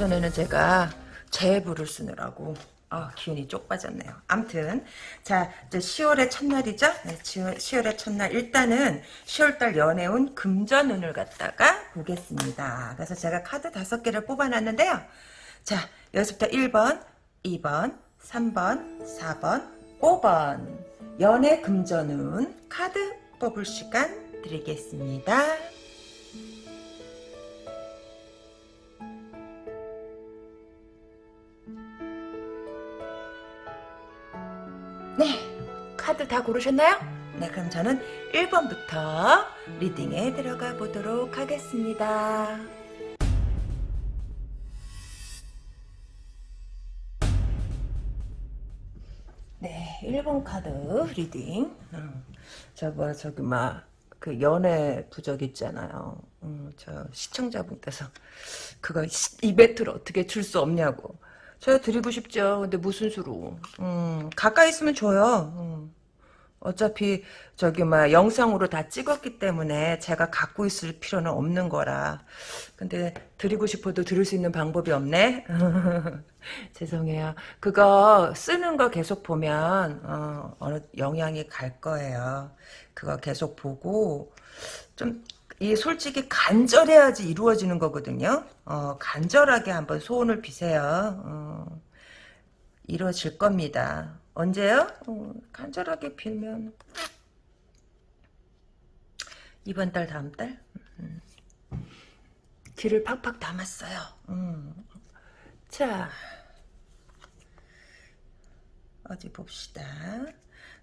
오전에는 제가 제부를 쓰느라고 아, 기운이 쪽 빠졌네요. 암튼 자 이제 10월의 첫날이죠. 네, 10월의 첫날 일단은 10월달 연애운 금전운을 갖다가 보겠습니다. 그래서 제가 카드 다섯 개를 뽑아놨는데요. 자 여기서부터 1번, 2번, 3번, 4번, 5번 연애 금전운 카드 뽑을 시간 드리겠습니다. 네, 카드 다 고르셨나요? 네, 그럼 저는 1번부터 reading에 들어가 보도록 하겠습니다. 네, 1번 카드 reading. 음, 저 뭐야 저기 막 그 연애 부적 있잖아요. 음, 저 시청자분께서 그거 이벤트를 어떻게 줄 수 없냐고. 저 드리고 싶죠. 근데 무슨 수로? 음, 가까이 있으면 줘요. 음. 어차피 저기 막 영상으로 다 찍었기 때문에 제가 갖고 있을 필요는 없는 거라. 근데 드리고 싶어도 드릴 수 있는 방법이 없네. 죄송해요. 그거 쓰는 거 계속 보면 어, 어느 영향이 갈 거예요. 그거 계속 보고 좀 이 솔직히 간절해야지 이루어지는 거거든요. 어, 간절하게 한번 소원을 비세요. 어, 이루어질 겁니다. 언제요? 어, 간절하게 빌면 이번 달 다음 달 음. 귀를 팍팍 담았어요. 음. 자 어디 봅시다.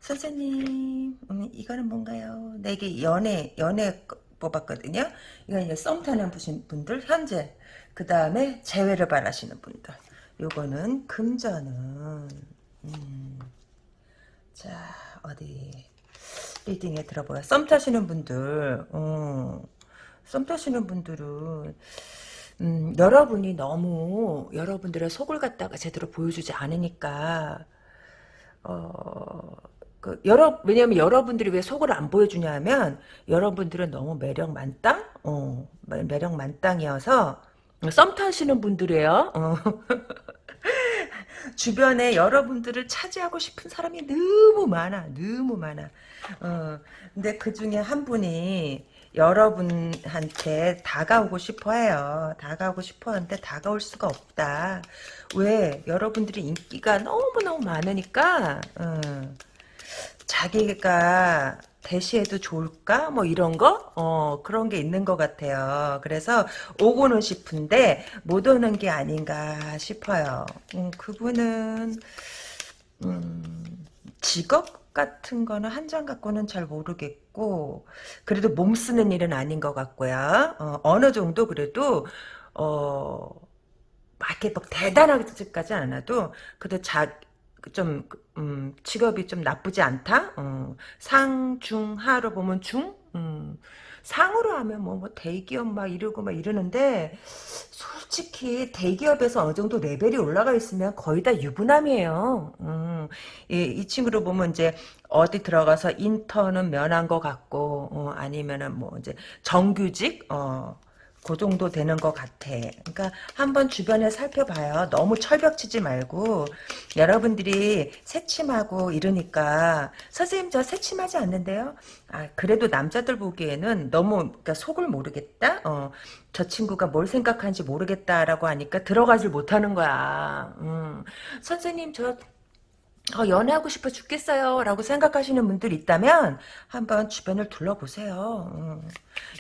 선생님 음, 이거는 뭔가요? 네, 이게 연애 연애 뽑았거든요. 이건 이제 썸 타는 분들 현재 그 다음에 재회를 바라시는 분들 요거는 금전은 음. 자 어디 리딩에 들어보요. 썸 타시는 분들 어, 썸 타시는 분들은 음, 여러분이 너무 여러분들의 속을 갖다가 제대로 보여주지 않으니까 어, 그 여러 왜냐면 여러분들이 왜 속을 안 보여주냐면 여러분들은 너무 매력 만땅, 어, 매력 만땅이어서 썸 타시는 분들이에요. 어. 주변에 여러분들을 차지하고 싶은 사람이 너무 많아, 너무 많아. 어, 근데 그 중에 한 분이 여러분한테 다가오고 싶어 해요. 다가오고 싶어 하는데 다가올 수가 없다. 왜? 여러분들이 인기가 너무너무 많으니까, 어, 자기가 대시해도 좋을까? 뭐 이런 거? 어, 그런 게 있는 것 같아요. 그래서 오고는 싶은데 못 오는 게 아닌가 싶어요. 음, 그분은 음, 직업 같은 거는 한 장 갖고는 잘 모르겠고 그래도 몸 쓰는 일은 아닌 것 같고요. 어, 느 정도 그래도 어, 막 이렇게 막 대단하지까지 않아도 그래도 자, 좀 음, 직업이 좀 나쁘지 않다. 어, 상, 중, 하로 보면 중. 음, 상으로 하면 뭐, 뭐 대기업 막 이러고 막 이러는데 솔직히 대기업에서 어느 정도 레벨이 올라가 있으면 거의 다 유부남이에요. 음, 이, 이 친구를 보면 이제 어디 들어가서 인턴은 면한 것 같고 어, 아니면은 뭐 이제 정규직 어, 그 정도 되는 것 같아. 그러니까 한번 주변에 살펴봐요. 너무 철벽치지 말고 여러분들이 새침하고 이러니까 선생님 저 새침하지 않는데요. 아 그래도 남자들 보기에는 너무 그러니까 속을 모르겠다. 어, 저 친구가 뭘 생각하는지 모르겠다라고 하니까 들어가질 못하는 거야. 음. 선생님 저 어, 연애하고 싶어 죽겠어요 라고 생각하시는 분들 있다면 한번 주변을 둘러보세요. 음.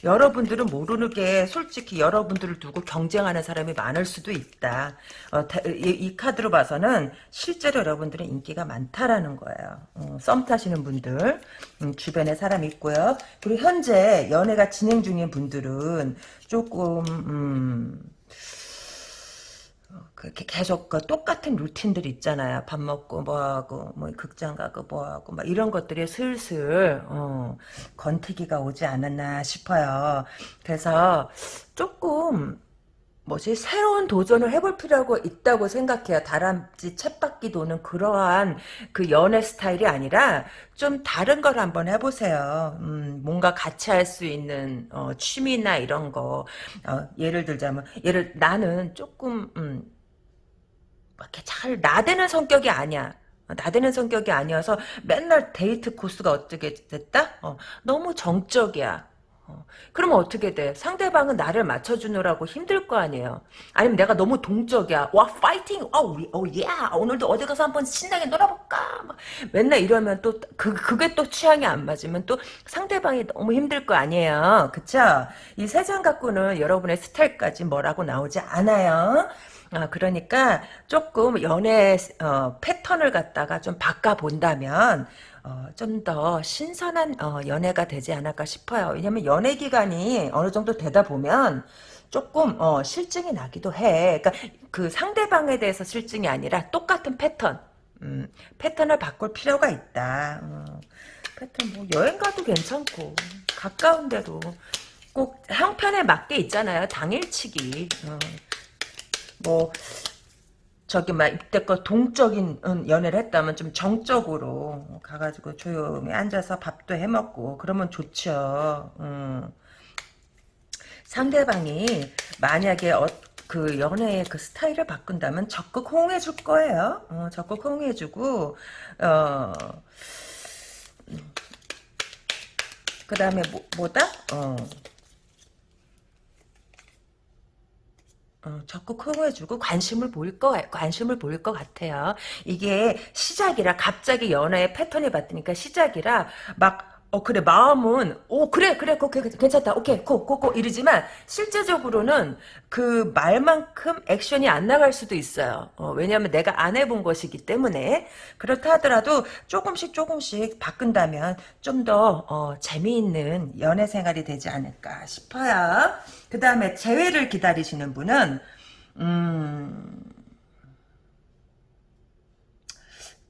여러분들은 모르는 게 솔직히 여러분들을 두고 경쟁하는 사람이 많을 수도 있다. 어, 이, 이, 카드로 봐서는 실제로 여러분들은 인기가 많다라는 거예요. 음, 썸 타시는 분들. 음, 주변에 사람이 있고요. 그리고 현재 연애가 진행 중인 분들은 조금 음, 그렇게 계속 그 똑같은 루틴들 있잖아요. 밥 먹고 뭐하고 뭐 극장 가고 뭐하고 막 이런 것들이 슬슬 어, 건티기가 오지 않았나 싶어요. 그래서 조금 뭐지 새로운 도전을 해볼 필요가 있다고 생각해요. 다람쥐 챗바퀴 도는 그러한 그 연애 스타일이 아니라 좀 다른 걸 한번 해보세요. 음, 뭔가 같이 할 수 있는 어, 취미나 이런 거 어, 예를 들자면 예를 나는 조금 음, 이렇게 잘 나대는 성격이 아니야. 어, 나대는 성격이 아니어서 맨날 데이트 코스가 어떻게 됐다? 어, 너무 정적이야. 어, 그러면 어떻게 돼? 상대방은 나를 맞춰주느라고 힘들 거 아니에요. 아니면 내가 너무 동적이야. 와, 파이팅! 어, 우리, 어, 예! 오늘도 어디 가서 한번 신나게 놀아볼까? 막 맨날 이러면 또, 그, 그게 또 취향이 안 맞으면 또 상대방이 너무 힘들 거 아니에요. 그쵸? 이 세 장 갖고는 여러분의 스타일까지 뭐라고 나오지 않아요. 아, 그러니까 조금 연애 어, 패턴을 갖다가 좀 바꿔본다면 어, 좀 더 신선한 어, 연애가 되지 않을까 싶어요. 왜냐면 연애 기간이 어느 정도 되다 보면 조금 어, 실증이 나기도 해. 그러니까 그 상대방에 대해서 실증이 아니라 똑같은 패턴. 음, 패턴을 바꿀 필요가 있다. 어, 패턴 뭐 여행 가도 괜찮고 가까운 데로 꼭 형편에 맞게 있잖아요. 당일치기. 어. 뭐 저기 막 이때껏 동적인 연애를 했다면 좀 정적으로 가가지고 조용히 앉아서 밥도 해먹고 그러면 좋죠. 음. 상대방이 만약에 어, 그 연애의 그 스타일을 바꾼다면 적극 호응해 줄 거예요. 어, 적극 호응해 주고 어, 그 다음에 뭐, 뭐다? 어. 어, 적극 호응해주고 관심을 보일 거 관심을 보일 것 같아요. 이게 시작이라 갑자기 연애의 패턴이 바뀌니까 시작이라 막 어 그래 마음은 오 그래 그래 그 괜찮다 오케이 고 고 고 이러지만 실제적으로는 그 말만큼 액션이 안 나갈 수도 있어요. 어, 왜냐하면 내가 안 해본 것이기 때문에 그렇다 하더라도 조금씩 조금씩 바꾼다면 좀 더 어, 재미있는 연애 생활이 되지 않을까 싶어요. 그 다음에 재회를 기다리시는 분은 음.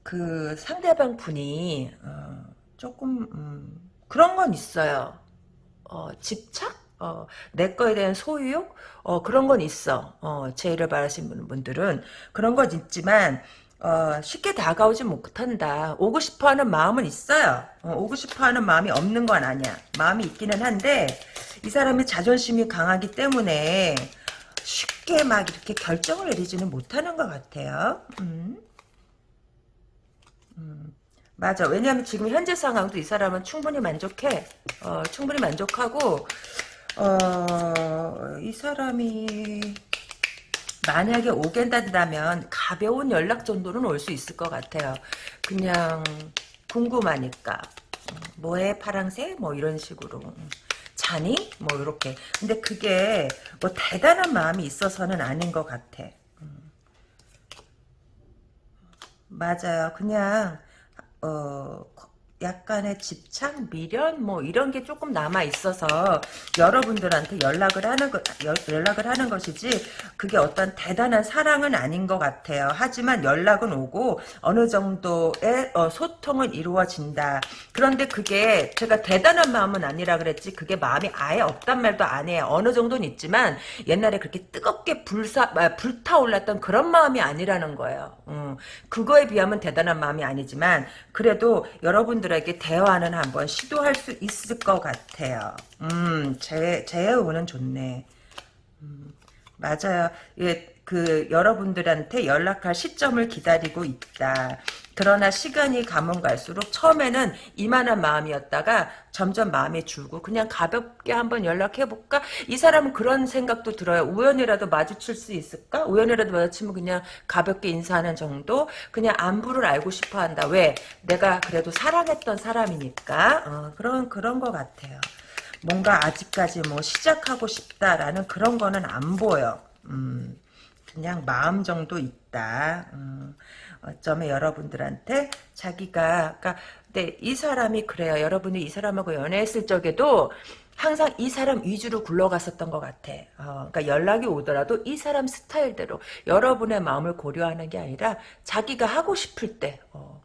그 상대방 분이 어, 조금 음, 그런 건 있어요. 어, 집착? 어, 내 거에 대한 소유욕? 어, 그런 건 있어. 어, 제의를 바라시는 분들은 그런 건 있지만 어, 쉽게 다가오지 못한다. 오고 싶어 하는 마음은 있어요. 어, 오고 싶어 하는 마음이 없는 건 아니야. 마음이 있기는 한데 이 사람이 자존심이 강하기 때문에 쉽게 막 이렇게 결정을 내리지는 못하는 것 같아요. 음. 음. 맞아. 왜냐하면 지금 현재 상황도 이 사람은 충분히 만족해. 어, 충분히 만족하고 어, 이 사람이 만약에 오겠다면 가벼운 연락 정도는 올 수 있을 것 같아요. 그냥 궁금하니까 뭐해 파랑새 뭐 이런 식으로 자니 뭐 이렇게 근데 그게 뭐 대단한 마음이 있어서는 아닌 것 같아. 음. 맞아요. 그냥 어 약간의 집착, 미련 뭐 이런 게 조금 남아 있어서 여러분들한테 연락을 하는 것 연락을 하는 것이지 그게 어떤 대단한 사랑은 아닌 것 같아요. 하지만 연락은 오고 어느 정도의 어, 소통은 이루어진다. 그런데 그게 제가 대단한 마음은 아니라 그랬지 그게 마음이 아예 없단 말도 안 해요. 어느 정도는 있지만 옛날에 그렇게 뜨겁게 불사 아, 불타올랐던 그런 마음이 아니라는 거예요. 음, 그거에 비하면 대단한 마음이 아니지만 그래도 여러분들 에게 대화는 한번 시도할 수 있을 것 같아요. 음, 제, 제우는 좋네. 음, 맞아요. 예, 그, 여러분들한테 연락할 시점을 기다리고 있다. 그러나 시간이 가면 갈수록 처음에는 이만한 마음이었다가 점점 마음이 줄고 그냥 가볍게 한번 연락해볼까? 이 사람은 그런 생각도 들어요. 우연이라도 마주칠 수 있을까? 우연이라도 마주치면 그냥 가볍게 인사하는 정도? 그냥 안부를 알고 싶어 한다. 왜? 내가 그래도 사랑했던 사람이니까. 어, 그런, 그런 것 같아요. 뭔가 아직까지 뭐 시작하고 싶다라는 그런 거는 안 보여. 음, 그냥 마음 정도 있다. 음. 어쩌면 여러분들한테 자기가 그러니까 근데 이 사람이 그래요. 여러분이 이 사람하고 연애했을 적에도 항상 이 사람 위주로 굴러갔었던 것 같아. 어, 그러니까 연락이 오더라도 이 사람 스타일대로 여러분의 마음을 고려하는 게 아니라 자기가 하고 싶을 때 어,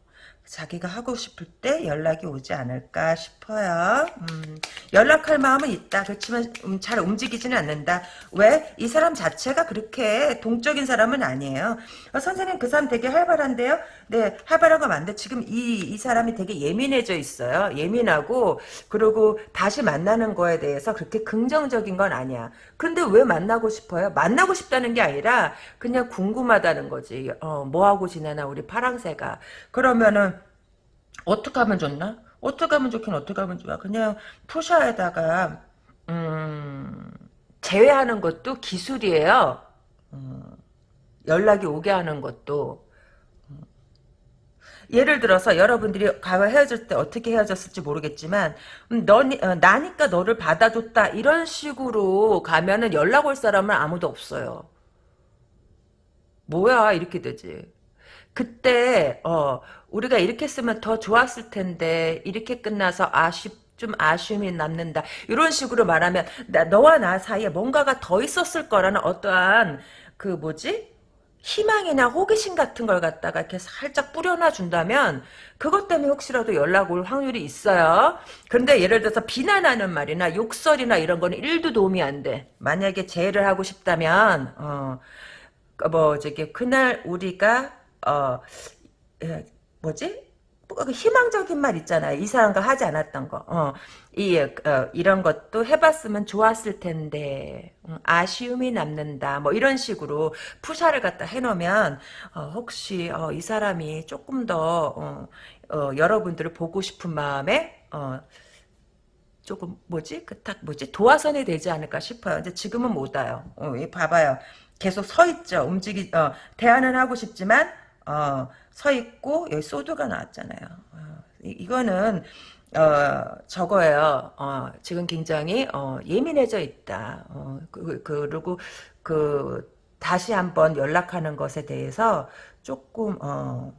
자기가 하고 싶을 때 연락이 오지 않을까 싶어요. 음, 연락할 마음은 있다. 그렇지만 음, 잘 움직이지는 않는다. 왜? 이 사람 자체가 그렇게 동적인 사람은 아니에요. 어, 선생님 그 사람 되게 활발한데요? 네, 활발한 거 맞는데 지금 이, 이 사람이 되게 예민해져 있어요. 예민하고 그리고 다시 만나는 거에 대해서 그렇게 긍정적인 건 아니야. 근데 왜 만나고 싶어요? 만나고 싶다는 게 아니라 그냥 궁금하다는 거지. 어, 뭐 하고 지내나 우리 파랑새가. 그러면은 어떻게 하면 좋나? 어떻게 하면 좋긴 어떻게 하면 좋아. 그냥 푸샤에다가 음, 제외하는 것도 기술이에요. 음, 연락이 오게 하는 것도 음. 예를 들어서 여러분들이 과거 헤어질 때 어떻게 헤어졌을지 모르겠지만 음, 너 어, 나니까 너를 받아줬다 이런 식으로 가면은 연락 올 사람은 아무도 없어요. 뭐야 이렇게 되지. 그때 어 우리가 이렇게 쓰면 더 좋았을 텐데 이렇게 끝나서 아쉽 좀 아쉬움이 남는다. 이런 식으로 말하면 나, 너와 나 사이에 뭔가가 더 있었을 거라는 어떠한 그 뭐지? 희망이나 호기심 같은 걸 갖다가 이렇게 살짝 뿌려놔 준다면 그것 때문에 혹시라도 연락 올 확률이 있어요. 그런데 예를 들어서 비난하는 말이나 욕설이나 이런 거는 1도 도움이 안 돼. 만약에 재해를 하고 싶다면 어, 뭐 저기 그날 우리가 어 예, 뭐지? 뭐, 그 희망적인 말 있잖아요. 이 사람과 하지 않았던 거. 어, 이, 어, 이런 것도 해봤으면 좋았을 텐데, 음, 아쉬움이 남는다. 뭐, 이런 식으로 푸샤를 갖다 해놓으면, 어, 혹시, 어, 이 사람이 조금 더, 어, 어, 여러분들을 보고 싶은 마음에, 어, 조금, 뭐지? 그, 딱, 뭐지? 도화선이 되지 않을까 싶어요. 근데 지금은 못 와요. 어, 봐봐요. 계속 서 있죠. 움직이, 어, 대화는 하고 싶지만, 어, 서 있고 여기 소드가 나왔잖아요. 어, 이, 거는 어, 저거예요. 어, 지금 굉장히 어, 예민해져 있다. 어, 그, 그, 리고 그 다시 한번 연락하는 것에 대해서 조금 어,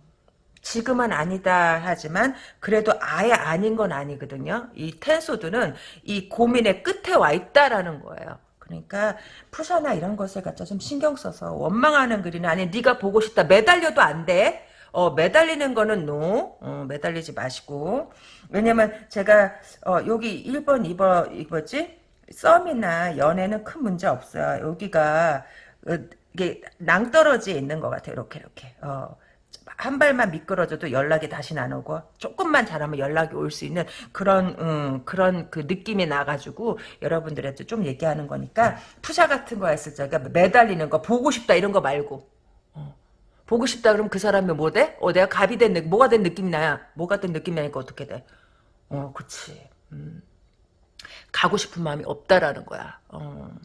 지금은 아니다 하지만 그래도 아예 아닌 건 아니거든요. 이 텐소드는 이 고민의 끝에 와 있다라는 거예요. 그러니까 프사나 이런 것을 갖다 좀 신경 써서 원망하는 글이나 아니 네가 보고 싶다 매달려도 안 돼. 어, 매달리는 거는 no. 어, 매달리지 마시고. 왜냐면 제가 어, 여기 1번, 2번 이거지? 썸이나 연애는 큰 문제 없어요. 여기가 어, 이게 낭떠러지에 있는 것 같아요. 이렇게 이렇게. 어. 한 발만 미끄러져도 연락이 다시 나오고 조금만 잘하면 연락이 올 수 있는 그런 음, 그런 그 느낌이 나가지고 여러분들한테 좀 얘기하는 거니까 푸샤 같은 거 했을 적에 매달리는 거 보고 싶다 이런 거 말고 어. 보고 싶다 그러면 그 사람이 뭐 돼? 어 내가 갑이 된 느낌 뭐가 된 느낌이 나야 뭐가 된 느낌이 나니까 어떻게 돼? 어 그치 음. 가고 싶은 마음이 없다라는 거야 어.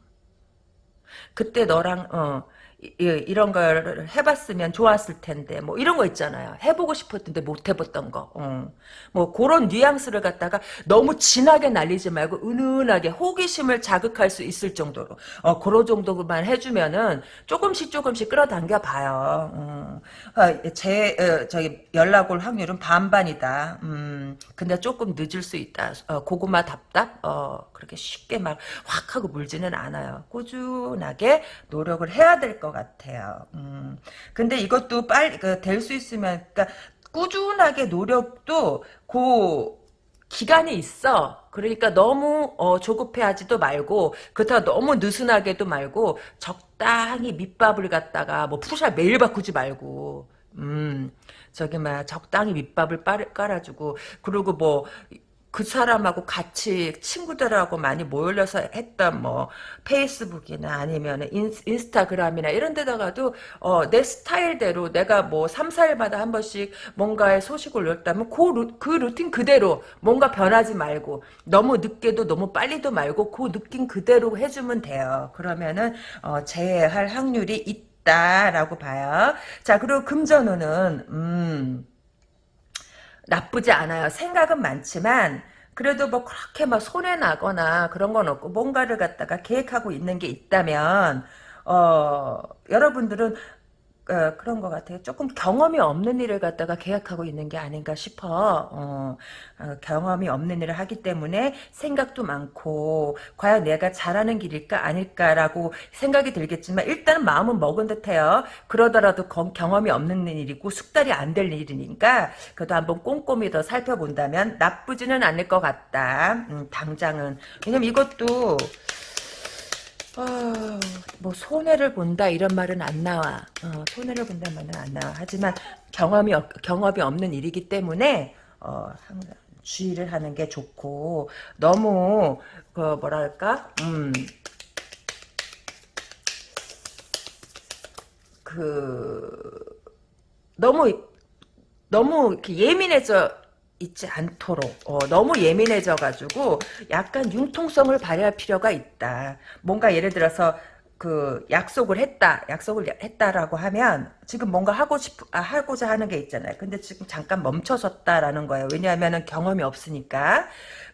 그때 너랑 어 이, 런 걸 해봤으면 좋았을 텐데 뭐 이런 거 있잖아요. 해보고 싶었는데 못 해봤던 거. 어. 뭐 그런 뉘앙스를 갖다가 너무 진하게 날리지 말고 은은하게 호기심을 자극할 수 있을 정도로 어 그런 정도만 해주면은 조금씩 조금씩 끌어당겨 봐요. 어. 아, 제 어, 저기 연락 올 확률은 반반이다. 음 근데 조금 늦을 수 있다. 어, 고구마 답답 어 그렇게 쉽게 막 확 하고 물지는 않아요. 꾸준하게 노력을 해야 될 것. 것 같아요. 음. 근데 이것도 빨리 그, 될 수 있으면 그러니까 꾸준하게 노력도 그 기간이 있어. 그러니까 너무 어, 조급해하지도 말고 그렇다고 너무 느슨하게도 말고 적당히 밑밥을 갖다가 뭐 푸샤 매일 바꾸지 말고 음 저기 막 적당히 밑밥을 깔아주고 그리고 뭐 그 사람하고 같이 친구들하고 많이 모여서 했던 뭐 페이스북이나 아니면 인스타그램이나 이런 데다가도 어, 내 스타일대로 내가 뭐 3, 4일마다 한 번씩 뭔가의 소식을 올렸다면 그, 루, 그 루틴 그대로 뭔가 변하지 말고 너무 늦게도 너무 빨리도 말고 그 느낌 그대로 해주면 돼요. 그러면은 어, 재할 확률이 있다라고 봐요. 자 그리고 금전운은 음 나쁘지 않아요. 생각은 많지만 그래도 뭐 그렇게 막 손해 나거나 그런 건 없고 뭔가를 갖다가 계획하고 있는 게 있다면 어 여러분들은 어, 그런 것 같아요. 조금 경험이 없는 일을 갖다가 계약하고 있는 게 아닌가 싶어. 어, 어, 경험이 없는 일을 하기 때문에 생각도 많고 과연 내가 잘하는 길일까 아닐까라고 생각이 들겠지만 일단은 마음은 먹은 듯해요. 그러더라도 거- 경험이 없는 일이고 숙달이 안 될 일이니까 그래도 한번 꼼꼼히 더 살펴본다면 나쁘지는 않을 것 같다. 음, 당장은 왜냐면 이것도 어, 뭐 손해를 본다 이런 말은 안 나와. 어, 손해를 본다 말은 안 나와. 하지만 경험이 없- 경험이 없는 일이기 때문에 어, 항상 주의를 하는 게 좋고 너무 그 뭐랄까 음, 그 너무 너무 예민해져 있지 않도록 어, 너무 예민해져 가지고 약간 융통성을 발휘할 필요가 있다. 뭔가 예를 들어서 그 약속을 했다, 약속을 했다라고 하면 지금 뭔가 하고 싶 아, 하고자 하는 게 있잖아요. 근데 지금 잠깐 멈춰섰다라는 거예요. 왜냐하면은 경험이 없으니까.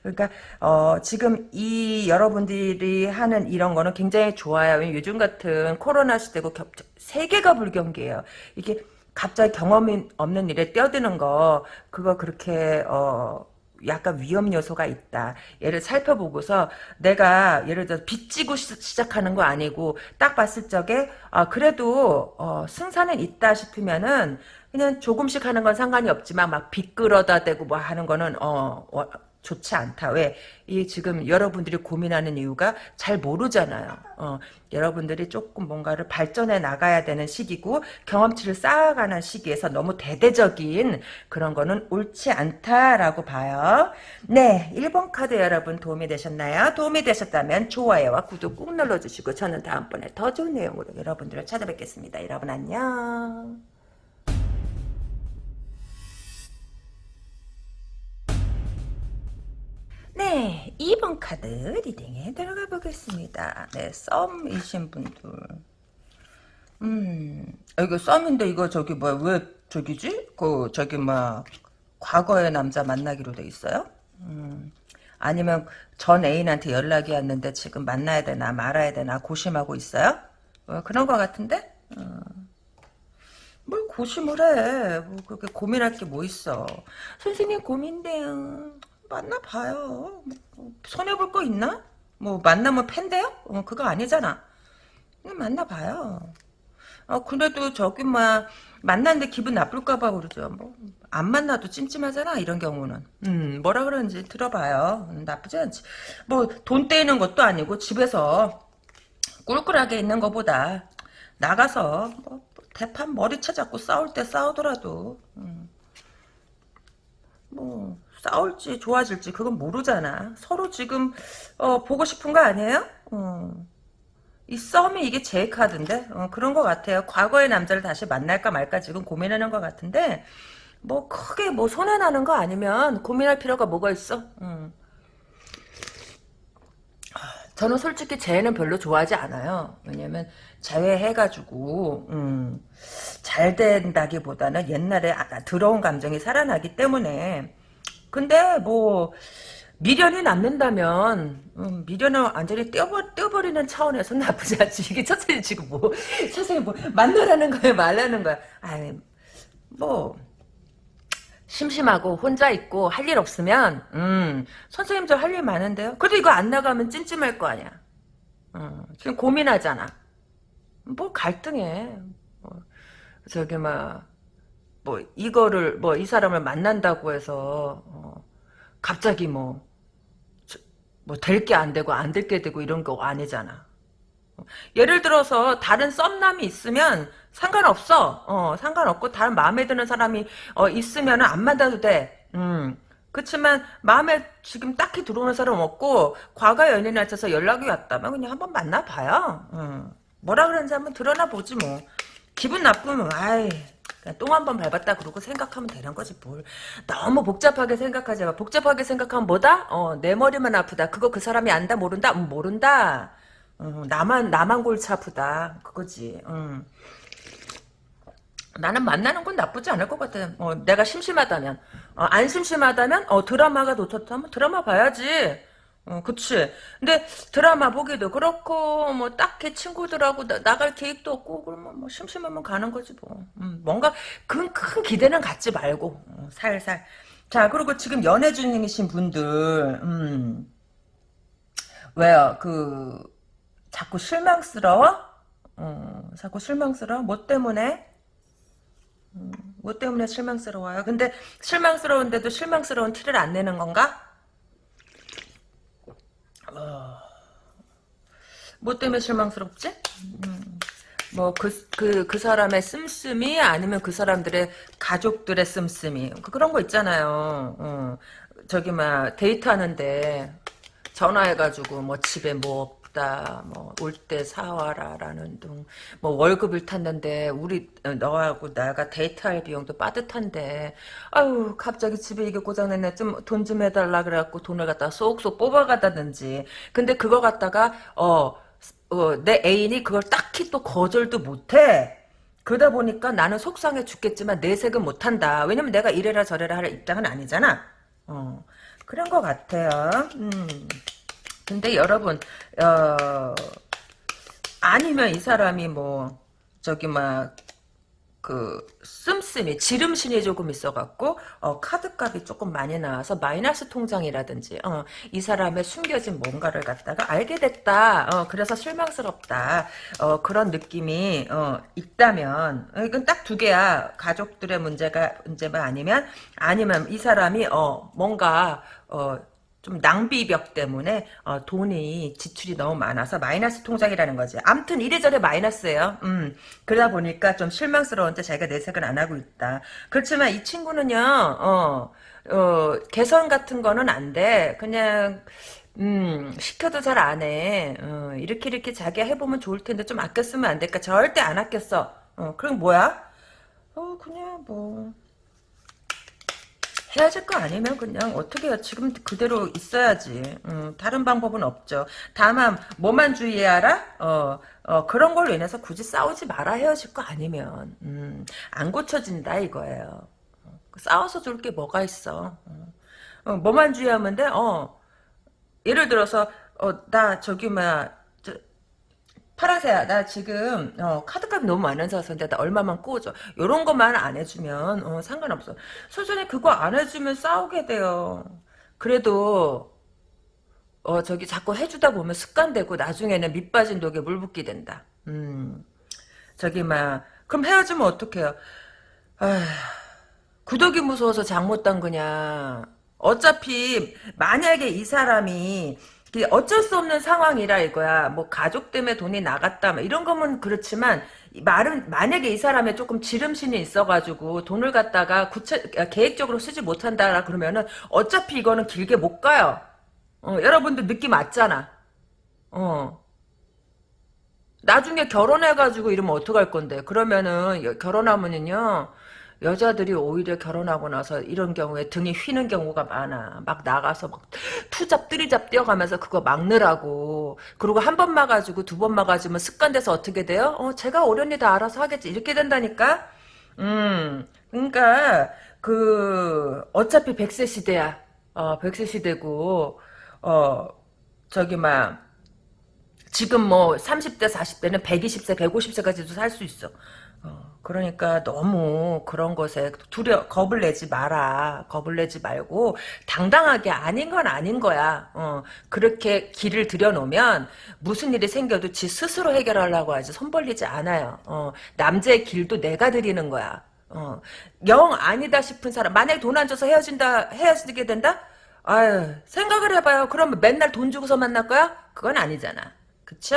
그러니까 어, 지금 이 여러분들이 하는 이런 거는 굉장히 좋아요. 요즘 같은 코로나 시대고 겹, 세계가 불경기예요. 이게 갑자기 경험이 없는 일에 뛰어드는 거 그거 그렇게 어 약간 위험 요소가 있다. 얘를 살펴보고서 내가 예를 들어 빚지고 시, 시작하는 거 아니고 딱 봤을 적에 아 그래도 어 승산은 있다 싶으면은 그냥 조금씩 하는 건 상관이 없지만 막 빚 끌어다 대고 뭐 하는 거는 어, 어, 좋지 않다. 왜? 이 지금 여러분들이 고민하는 이유가 잘 모르잖아요. 어, 여러분들이 조금 뭔가를 발전해 나가야 되는 시기고 경험치를 쌓아가는 시기에서 너무 대대적인 그런 거는 옳지 않다라고 봐요. 네, 1번 카드 여러분 도움이 되셨나요? 도움이 되셨다면 좋아요와 구독 꾹 눌러주시고 저는 다음번에 더 좋은 내용으로 여러분들을 찾아뵙겠습니다. 여러분 안녕. 네, 2번 카드 리딩에 들어가 보겠습니다. 네, 썸이신 분들. 음, 아, 이거 썸인데 이거 저기 뭐야, 왜 저기지? 그, 저기 뭐 과거의 남자 만나기로 돼 있어요? 음, 아니면 전 애인한테 연락이 왔는데 지금 만나야 되나 말아야 되나 고심하고 있어요? 어, 그런 것 같은데? 어. 뭘 고심을 해. 뭐 그렇게 고민할 게 뭐 있어. 선생님 고민돼요. 만나봐요. 뭐, 손해볼 거 있나? 뭐 만나면 팬데요? 어, 그거 아니잖아. 만나봐요. 어, 그래도 저기 막 만났는데 기분 나쁠까봐 그러죠. 뭐 안 만나도 찜찜하잖아 이런 경우는. 음 뭐라 그러는지 들어봐요. 음, 나쁘지 않지. 뭐 돈 떼이는 것도 아니고 집에서 꿀꿀하게 있는 것보다 나가서 뭐 대판 머리채 잡고 싸울 때 싸우더라도 음, 뭐 싸울지 좋아질지 그건 모르잖아. 서로 지금 어, 보고 싶은 거 아니에요? 어. 이 썸이 이게 제 카드인데 어, 그런 것 같아요. 과거의 남자를 다시 만날까 말까 지금 고민하는 것 같은데 뭐 크게 뭐 손해 나는 거 아니면 고민할 필요가 뭐가 있어? 음. 저는 솔직히 재회는 별로 좋아하지 않아요. 왜냐면 재회해가지고 음, 잘 된다기보다는 옛날에 아- 들어온 감정이 살아나기 때문에 근데 뭐 미련이 남는다면 음, 미련을 완전히 떼어버, 떼어버리는 차원에서 나쁘지 않지. 이게 선생님 지금 뭐 선생님 뭐 만나라는 거야 말라는 거야. 아이 뭐 심심하고 혼자 있고 할 일 없으면 음 선생님 저 할 일 많은데요. 그래도 이거 안 나가면 찜찜할 거 아니야. 어, 지금 고민하잖아. 뭐 갈등해. 뭐, 저기 막 뭐 이거를 뭐 이 사람을 만난다고 해서 어, 갑자기 뭐 뭐 될 게 안 되고 안 될 게 되고 이런 거 아니잖아. 예를 들어서 다른 썸남이 있으면 상관없어. 어, 상관없고 다른 마음에 드는 사람이 어, 있으면 안 만나도 돼. 음. 그렇지만 마음에 지금 딱히 들어오는 사람 없고 과거 연인에 맞춰서 연락이 왔다면 그냥 한번 만나봐요. 음. 뭐라 그러는지 한번 드러나 보지 뭐. 기분 나쁘면 아이 똥 한 번 밟았다 그러고 생각하면 되는 거지 뭘. 너무 복잡하게 생각하지 마. 복잡하게 생각하면 뭐다? 어, 내 머리만 아프다. 그거 그 사람이 안다 모른다? 음, 모른다. 어, 나만 나만 골치 아프다 그거지. 음. 나는 만나는 건 나쁘지 않을 것 같아. 어, 내가 심심하다면, 어, 안 심심하다면, 어, 드라마가 놓쳤다면 드라마 봐야지. 어, 그치. 근데 드라마 보기도 그렇고, 뭐, 딱히 친구들하고 나, 갈 계획도 없고, 그러면 뭐, 심심하면 가는 거지, 뭐. 음, 뭔가, 큰, 큰 기대는 갖지 말고, 어, 살살. 자, 그리고 지금 연애 중이신 분들, 음, 왜요? 그, 자꾸 실망스러워? 어, 자꾸 실망스러워? 뭐 때문에? 음, 뭐 때문에 실망스러워요? 근데 실망스러운데도 실망스러운 티를 안 내는 건가? 뭐 때문에 실망스럽지? 음, 뭐, 그, 그, 그 사람의 씀씀이 아니면 그 사람들의 가족들의 씀씀이. 그- 그런 거 있잖아요. 어, 저기, 막, 데이트하는데, 전화해가지고, 뭐, 집에 뭐 없다, 뭐, 올 때 사와라라는 둥, 뭐, 월급을 탔는데, 우리, 어, 너하고 나가 데이트할 비용도 빠듯한데, 아유, 갑자기 집에 이게 고장냈네. 좀, 돈 좀 해달라. 그래갖고 돈을 갖다가 쏙쏙 뽑아가다든지. 근데 그거 갖다가, 어, 어, 내 애인이 그걸 딱히 또 거절도 못해. 그러다 보니까 나는 속상해 죽겠지만 내색은 못한다. 왜냐면 내가 이래라 저래라 할 입장은 아니잖아. 어, 그런 것 같아요. 음. 근데 여러분, 어, 아니면 이 사람이 뭐, 저기 막, 그 씀씀이 지름신이 조금 있어갖고 어, 카드값이 조금 많이 나와서 마이너스 통장이라든지 어, 이 사람의 숨겨진 뭔가를 갖다가 알게 됐다. 어, 그래서 실망스럽다. 어, 그런 느낌이 어, 있다면 어, 이건 딱 두 개야. 가족들의 문제가 문제만 아니면 아니면 이 사람이 어, 뭔가 어, 좀 낭비벽 때문에 어, 돈이 지출이 너무 많아서 마이너스 통장이라는 거지. 암튼 이래저래 마이너스예요. 음, 그러다 보니까 좀 실망스러운데 자기가 내색은 안 하고 있다. 그렇지만 이 친구는요. 어, 어, 개선 같은 거는 안 돼. 그냥 음, 시켜도 잘 안 해. 어, 이렇게 이렇게 자기가 해보면 좋을 텐데 좀 아껴 쓰면 안 될까? 절대 안 아꼈어. 어, 그럼 뭐야? 어, 그냥 뭐 헤어질 거 아니면 그냥 어떻게? 지금 그대로 있어야지. 음, 다른 방법은 없죠. 다만 뭐만 주의해라. 어, 어, 그런 걸로 인해서 굳이 싸우지 마라 헤어질 거 아니면 음, 안 고쳐진다 이거예요. 어, 싸워서 좋을 게 뭐가 있어. 어, 어, 뭐만 주의하면 돼? 어, 예를 들어서 어, 나 저기 막 파라세야, 나 지금 어, 카드값이 너무 많은 사서인데 나 얼마만 꾸어줘. 요런 것만 안 해주면 어, 상관없어. 소전에 그거 안 해주면 싸우게 돼요. 그래도 어 저기 자꾸 해주다 보면 습관되고 나중에는 밑 빠진 독에 물 붓게 된다. 음 저기 막 그럼 헤어지면 어떡해요? 아휴, 구독이 무서워서 장 못 담그냐. 어차피 만약에 이 사람이 그 어쩔 수 없는 상황이라 이거야. 뭐 가족 때문에 돈이 나갔다 뭐 이런 거면 그렇지만 말은 만약에 이 사람의 조금 지름신이 있어가지고 돈을 갖다가 구체 계획적으로 쓰지 못한다 그러면은 어차피 이거는 길게 못 가요. 어, 여러분들 느낌 맞잖아. 어. 나중에 결혼해가지고 이러면 어떡할 건데. 그러면은 여- 결혼하면은요. 여자들이 오히려 결혼하고 나서 이런 경우에 등이 휘는 경우가 많아. 막 나가서 막 투잡 뜨리잡 뛰어가면서 그거 막느라고. 그리고 한 번 막아주고 두 번 막아주면 습관돼서 어떻게 돼요? 어, 제가 오련이 다 알아서 하겠지. 이렇게 된다니까? 음, 그러니까 그 어차피 100세 시대야. 어, 100세 시대고 어, 저기 막 지금 뭐 30대 40대는 120세 150세까지도 살 수 있어. 어, 그러니까 너무 그런 것에 두려 겁을 내지 마라. 겁을 내지 말고 당당하게 아닌 건 아닌 거야. 어, 그렇게 길을 들여놓으면 무슨 일이 생겨도 지 스스로 해결하려고 하지 손 벌리지 않아요. 어, 남자의 길도 내가 드리는 거야. 어, 영 아니다 싶은 사람 만약에 돈 안 줘서 헤어진다 헤어지게 된다? 아유 생각을 해봐요. 그러면 맨날 돈 주고서 만날 거야? 그건 아니잖아. 그쵸?